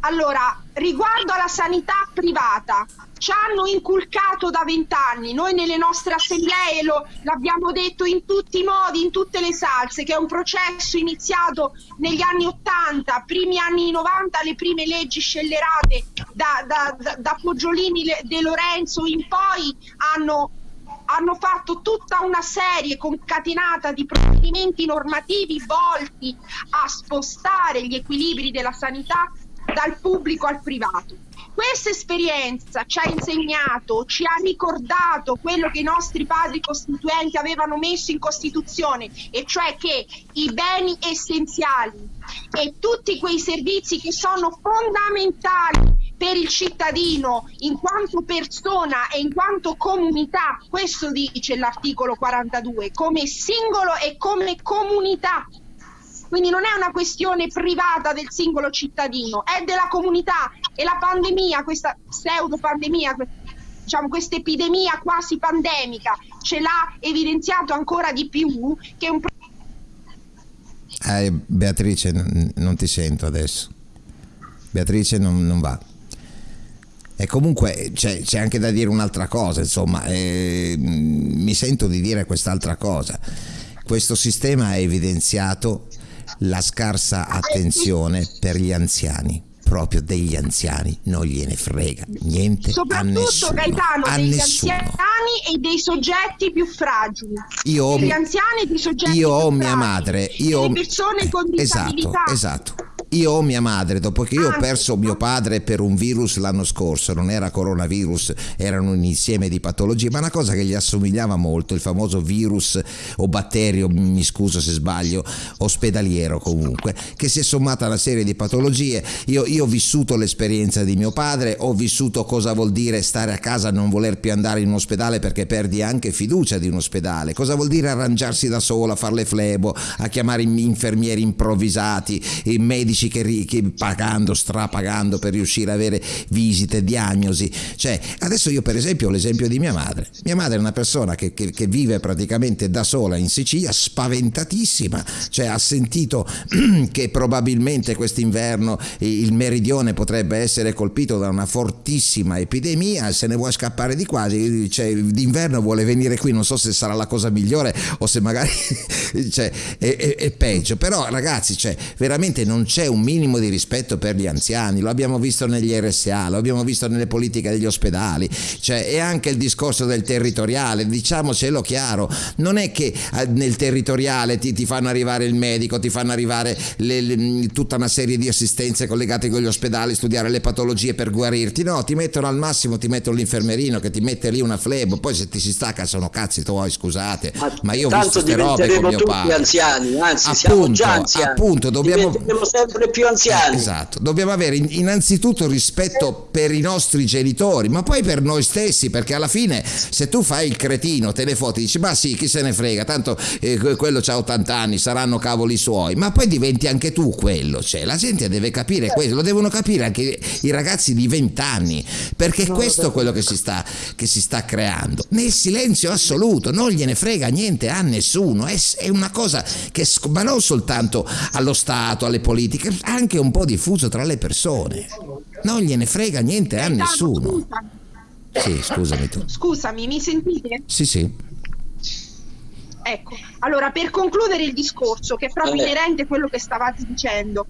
S7: Allora, riguardo alla sanità privata, ci hanno inculcato da vent'anni, noi nelle nostre assemblee l'abbiamo detto in tutti i modi, in tutte le salse, che è un processo iniziato negli anni 80, primi anni 90, le prime leggi scellerate da, da, da, da Poggiolini De Lorenzo in poi hanno hanno fatto tutta una serie concatenata di provvedimenti normativi volti a spostare gli equilibri della sanità dal pubblico al privato. Questa esperienza ci ha insegnato, ci ha ricordato quello che i nostri padri costituenti avevano messo in Costituzione, e cioè che i beni essenziali e tutti quei servizi che sono fondamentali per il cittadino in quanto persona e in quanto comunità, questo dice l'articolo 42, come singolo e come comunità. Quindi non è una questione privata del singolo cittadino, è della comunità. E la pandemia, questa pseudo pandemia, diciamo questa epidemia quasi pandemica ce l'ha evidenziato ancora di più che un
S1: eh, Beatrice non ti sento adesso. Beatrice non, non va e comunque c'è, c'è, anche da dire un'altra cosa, insomma, eh, mi sento di dire quest'altra cosa. Questo sistema ha evidenziato la scarsa attenzione per gli anziani proprio degli anziani non gliene frega niente
S7: soprattutto
S1: a nessuno,
S7: Gaetano
S1: a
S7: degli
S1: nessuno.
S7: anziani e dei soggetti più fragili
S1: io ho,
S7: degli anziani e dei soggetti
S1: io
S7: ho
S1: mia madre io
S7: ho persone con
S1: esatto,
S7: disabilità
S1: esatto io ho mia madre, dopo che io ho perso mio padre per un virus l'anno scorso, non era coronavirus, erano un insieme di patologie, ma una cosa che gli assomigliava molto, il famoso virus o batterio, mi scuso se sbaglio, ospedaliero comunque, che si è sommata a una serie di patologie. Io, io ho vissuto l'esperienza di mio padre, ho vissuto cosa vuol dire stare a casa, non voler più andare in ospedale perché perdi anche fiducia di un ospedale, cosa vuol dire arrangiarsi da solo, a fare le flebo, a chiamare infermieri improvvisati, i medici medici che, che pagando, strapagando per riuscire ad avere visite, diagnosi. Cioè, adesso io per esempio ho l'esempio di mia madre. Mia madre è una persona che, che, che vive praticamente da sola in Sicilia, spaventatissima, cioè ha sentito che probabilmente quest'inverno il meridione potrebbe essere colpito da una fortissima epidemia, se ne vuole scappare di qua, cioè, d'inverno vuole venire qui, non so se sarà la cosa migliore o se magari cioè, è, è, è peggio, però ragazzi, cioè, veramente non c'è un minimo di rispetto per gli anziani, lo abbiamo visto negli RSA, lo abbiamo visto nelle politiche degli ospedali, cioè, e anche il discorso del territoriale, diciamocelo chiaro, non è che eh, nel territoriale ti, ti fanno arrivare il medico, ti fanno arrivare le, le, tutta una serie di assistenze collegate con gli ospedali, studiare le patologie per guarirti, no, ti mettono al massimo, ti mettono l'infermerino che ti mette lì una flebo, poi se ti si stacca sono cazzi tuoi, scusate, ma, ma io ho visto queste robe con mio padre.
S3: anziani, anzi
S1: appunto,
S3: siamo già anziani.
S1: Appunto, dobbiamo...
S3: sempre sempre più anziani.
S1: Esatto, dobbiamo avere innanzitutto rispetto per i nostri genitori, ma poi per noi stessi, perché alla fine se tu fai il cretino, te ne foti, dici ma sì, chi se ne frega, tanto eh, quello ha 80 anni, saranno cavoli suoi, ma poi diventi anche tu quello, cioè la gente deve capire questo, lo devono capire anche i ragazzi di 20 anni, perché no, questo è quello che si, sta, che si sta creando, nel silenzio assoluto, non gliene frega niente a nessuno, è, è una cosa che, ma non soltanto allo Stato, alle politiche, anche un po' diffuso tra le persone, non gliene frega niente a nessuno. Sì, scusami tu.
S7: Scusami, mi sentite?
S1: Sì, sì.
S7: Ecco, allora per concludere il discorso, che è proprio inerente a quello che stavate dicendo,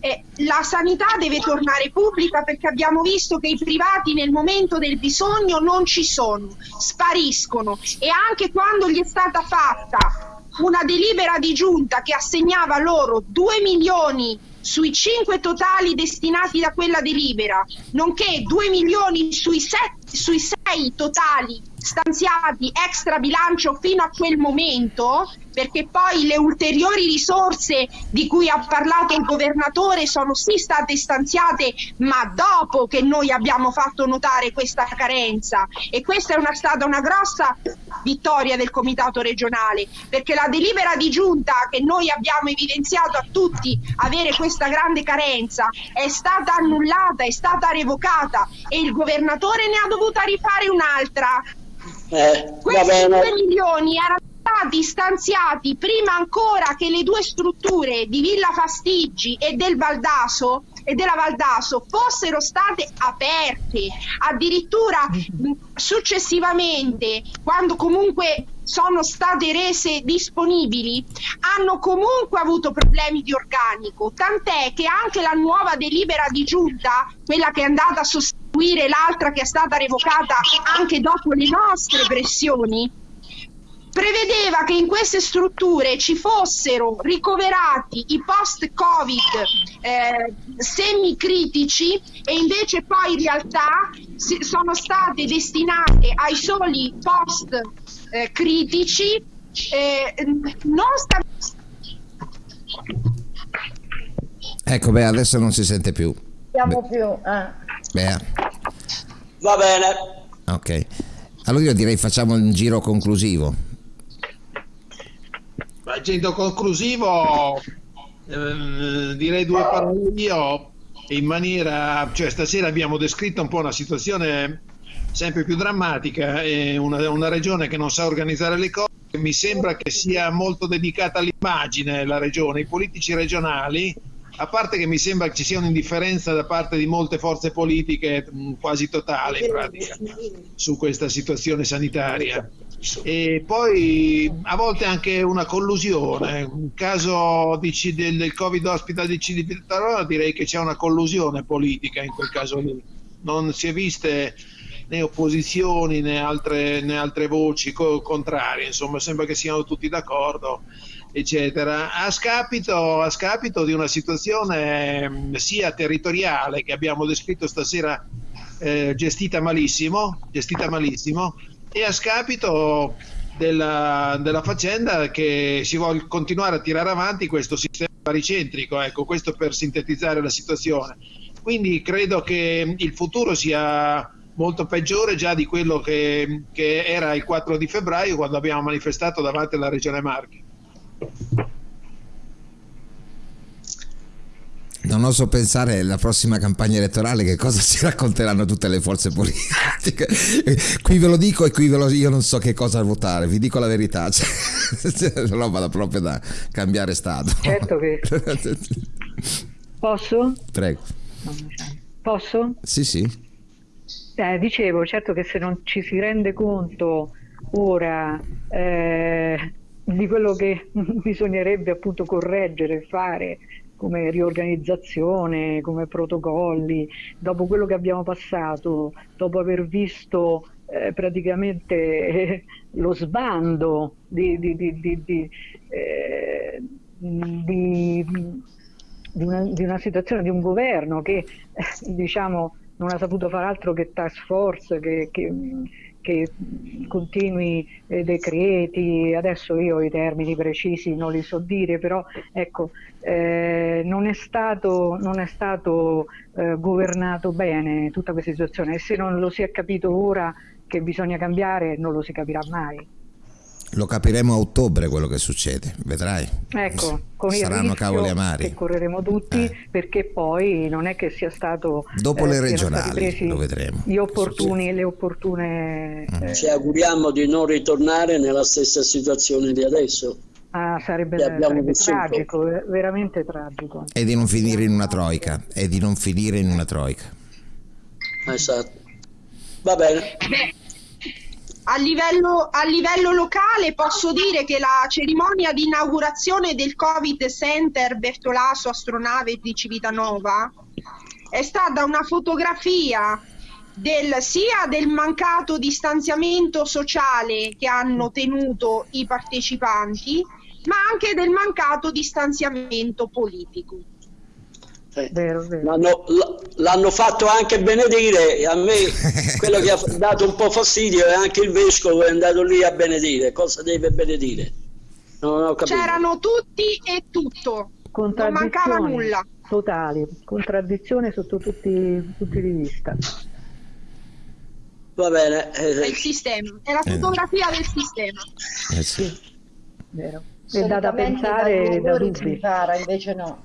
S7: eh, la sanità deve tornare pubblica perché abbiamo visto che i privati nel momento del bisogno non ci sono, spariscono e anche quando gli è stata fatta una delibera di giunta che assegnava loro 2 milioni sui 5 totali destinati da quella delibera, nonché 2 milioni sui 7 sui 6 totali stanziati extra bilancio fino a quel momento, perché poi le ulteriori risorse di cui ha parlato il governatore sono sì state stanziate, ma dopo che noi abbiamo fatto notare questa carenza. E questa è una, stata una grossa vittoria del comitato regionale, perché la delibera di giunta che noi abbiamo evidenziato a tutti avere questa grande carenza è stata annullata, è stata revocata e il governatore ne ha dovuta rifare un'altra eh, Questi 2 milioni erano stati stanziati prima ancora che le due strutture di Villa Fastiggi e del Valdaso e della Valdaso fossero state aperte. Addirittura successivamente quando comunque sono state rese disponibili hanno comunque avuto problemi di organico. Tant'è che anche la nuova delibera di giunta quella che è andata a sostituire l'altra che è stata revocata anche dopo le nostre pressioni prevedeva che in queste strutture ci fossero ricoverati i post-Covid eh, semicritici e invece poi in realtà sono state destinate ai soli post-critici. Eh, non sta...
S1: Ecco, beh, adesso non si sente più.
S4: Siamo beh. più. Eh.
S1: Beh.
S3: Va bene.
S1: Ok. Allora io direi facciamo un giro conclusivo.
S2: Agendo conclusivo, eh, direi due parole io in maniera, cioè stasera abbiamo descritto un po' una situazione sempre più drammatica, è una, una regione che non sa organizzare le cose, mi sembra che sia molto dedicata all'immagine la regione, i politici regionali, a parte che mi sembra che ci sia un'indifferenza da parte di molte forze politiche quasi totale in pratica su questa situazione sanitaria e poi a volte anche una collusione. In caso di, del, del Covid Hospital di Civitarona direi che c'è una collusione politica in quel caso lì. Non si è viste né opposizioni né altre, né altre voci co- contrarie, insomma sembra che siano tutti d'accordo, eccetera, a scapito, a scapito di una situazione sia territoriale che abbiamo descritto stasera eh, gestita malissimo, gestita malissimo e a scapito della, della, faccenda che si vuole continuare a tirare avanti questo sistema baricentrico, ecco, questo per sintetizzare la situazione. Quindi credo che il futuro sia molto peggiore già di quello che, che era il 4 di febbraio quando abbiamo manifestato davanti alla Regione Marche.
S1: Non oso pensare alla prossima campagna elettorale che cosa ci racconteranno tutte le forze politiche. Qui ve lo dico e qui ve lo io non so che cosa votare, vi dico la verità. Cioè, roba da proprio da cambiare stato.
S5: Certo che. Posso?
S1: Prego.
S5: Posso?
S1: Sì, sì.
S5: Eh, dicevo, certo che se non ci si rende conto ora eh, di quello che bisognerebbe appunto correggere fare come riorganizzazione, come protocolli, dopo quello che abbiamo passato, dopo aver visto eh, praticamente eh, lo sbando di, di, di, eh, una, di, una, situazione, di un governo che diciamo, non ha saputo fare altro che task force, che, che, che continui eh, decreti, adesso io i termini precisi non li so dire, però ecco, eh, non è stato, non è stato eh, governato bene tutta questa situazione e se non lo si è capito ora che bisogna cambiare non lo si capirà mai.
S1: Lo capiremo a ottobre quello che succede, vedrai.
S5: Ecco, con
S1: Saranno
S5: il
S1: cavoli amari.
S5: che correremo tutti
S1: Eh.
S5: perché poi non è che sia stato
S1: Dopo le
S5: siano stati
S1: regionali, lo vedremo.
S5: gli opportuni, le opportune eh,
S3: Ci auguriamo di non ritornare nella stessa situazione di adesso.
S5: ah, sarebbe, sarebbe tragico, eh, veramente tragico.
S1: E di non finire in una troica. E di non finire in una troica.
S3: Esatto. Va bene.
S7: A livello, a livello locale posso dire che la cerimonia di inaugurazione del Covid Center Bertolaso Astronave di Civitanova è stata una fotografia del, sia del mancato distanziamento sociale che hanno tenuto i partecipanti, ma anche del mancato distanziamento politico.
S3: Eh,
S5: Vero, vero.
S3: L'hanno, l'hanno fatto anche benedire. A me quello che ha dato un po' fastidio è anche il vescovo che è andato lì a benedire. Cosa deve benedire? Non ho capito.
S7: C'erano tutti e tutto, non mancava nulla.
S5: totali, contraddizione sotto tutti i punti di vista.
S3: Va bene.
S7: È
S3: eh,
S7: il sistema, è la fotografia del sistema.
S1: Eh sì.
S5: Vero. È da, pensare da dubbi.
S4: invece no.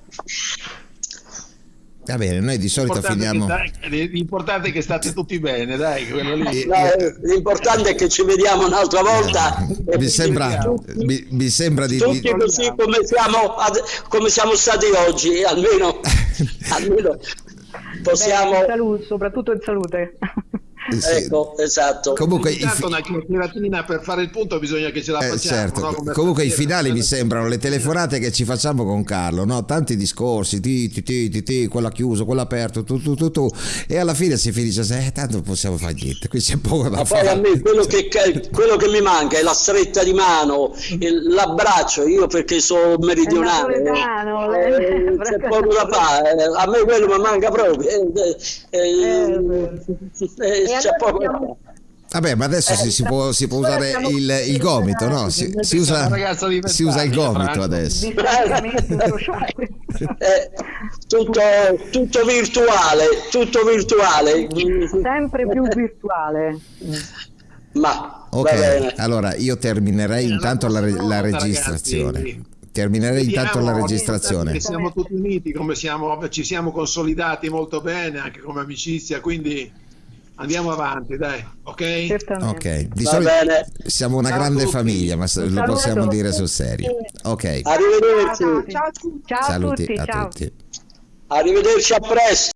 S1: Va bene, noi di solito
S2: L'importante,
S1: finiamo...
S2: è che, dai, l'importante è che state tutti bene, dai, quello lì.
S1: Eh,
S3: no, eh, l'importante è che ci vediamo un'altra volta.
S1: Eh, Mi sembra, mi, mi sembra di...
S3: Tutti
S1: di-
S3: così come siamo, ad- come siamo stati oggi, almeno, almeno possiamo.
S5: Beh, salute, soprattutto in salute.
S1: Sì.
S3: Ecco, esatto.
S1: Comunque,
S2: Intanto
S1: fi-
S2: una chiacchieratina per fare il punto bisogna che ce la
S1: Eh,
S2: facciamo.
S1: certo.
S2: no?
S1: Comunque i finali mi sembrano le telefonate che ci facciamo con Carlo, no? tanti discorsi, ti, ti, ti, ti, ti, quello chiuso, quello aperto, tu, tu, tu, tu, e alla fine si finisce, eh, tanto non possiamo fare niente, qui c'è poco da
S3: Ma poi a
S1: fare.
S3: me quello che, quello che mi manca è la stretta di mano, l'abbraccio, io perché sono meridionale,
S5: napoletano,
S3: eh,
S5: lei-
S3: c'è poco da fare, eh, a me quello mi manca proprio, eh, eh, eh, eh,
S4: allora
S3: poco
S4: abbiamo-.
S1: Vabbè, ma adesso si, si può, si può usare il, il gomito, no? Si, si usa, si usa il gomito adesso.
S3: Eh, tutto, tutto virtuale, tutto virtuale,
S5: Sempre più virtuale.
S3: ma
S1: Ok, allora io terminerei intanto la, la registrazione. Terminerei intanto la registrazione.
S2: siamo tutti uniti, come siamo, ci siamo consolidati molto bene anche come amicizia, quindi andiamo avanti, dai, ok?
S5: Certamente.
S1: Ok, di
S3: Va
S1: solito
S3: bene.
S1: siamo una
S2: Ciao a
S1: grande
S2: tutti.
S1: famiglia, ma lo
S5: saluto.
S1: possiamo dire sul serio. Ok,
S3: Arrivederci,
S7: Ciao a tutti.
S5: Ciao a
S1: saluti
S5: tutti,
S1: a
S5: ciao.
S1: tutti.
S3: arrivederci a presto.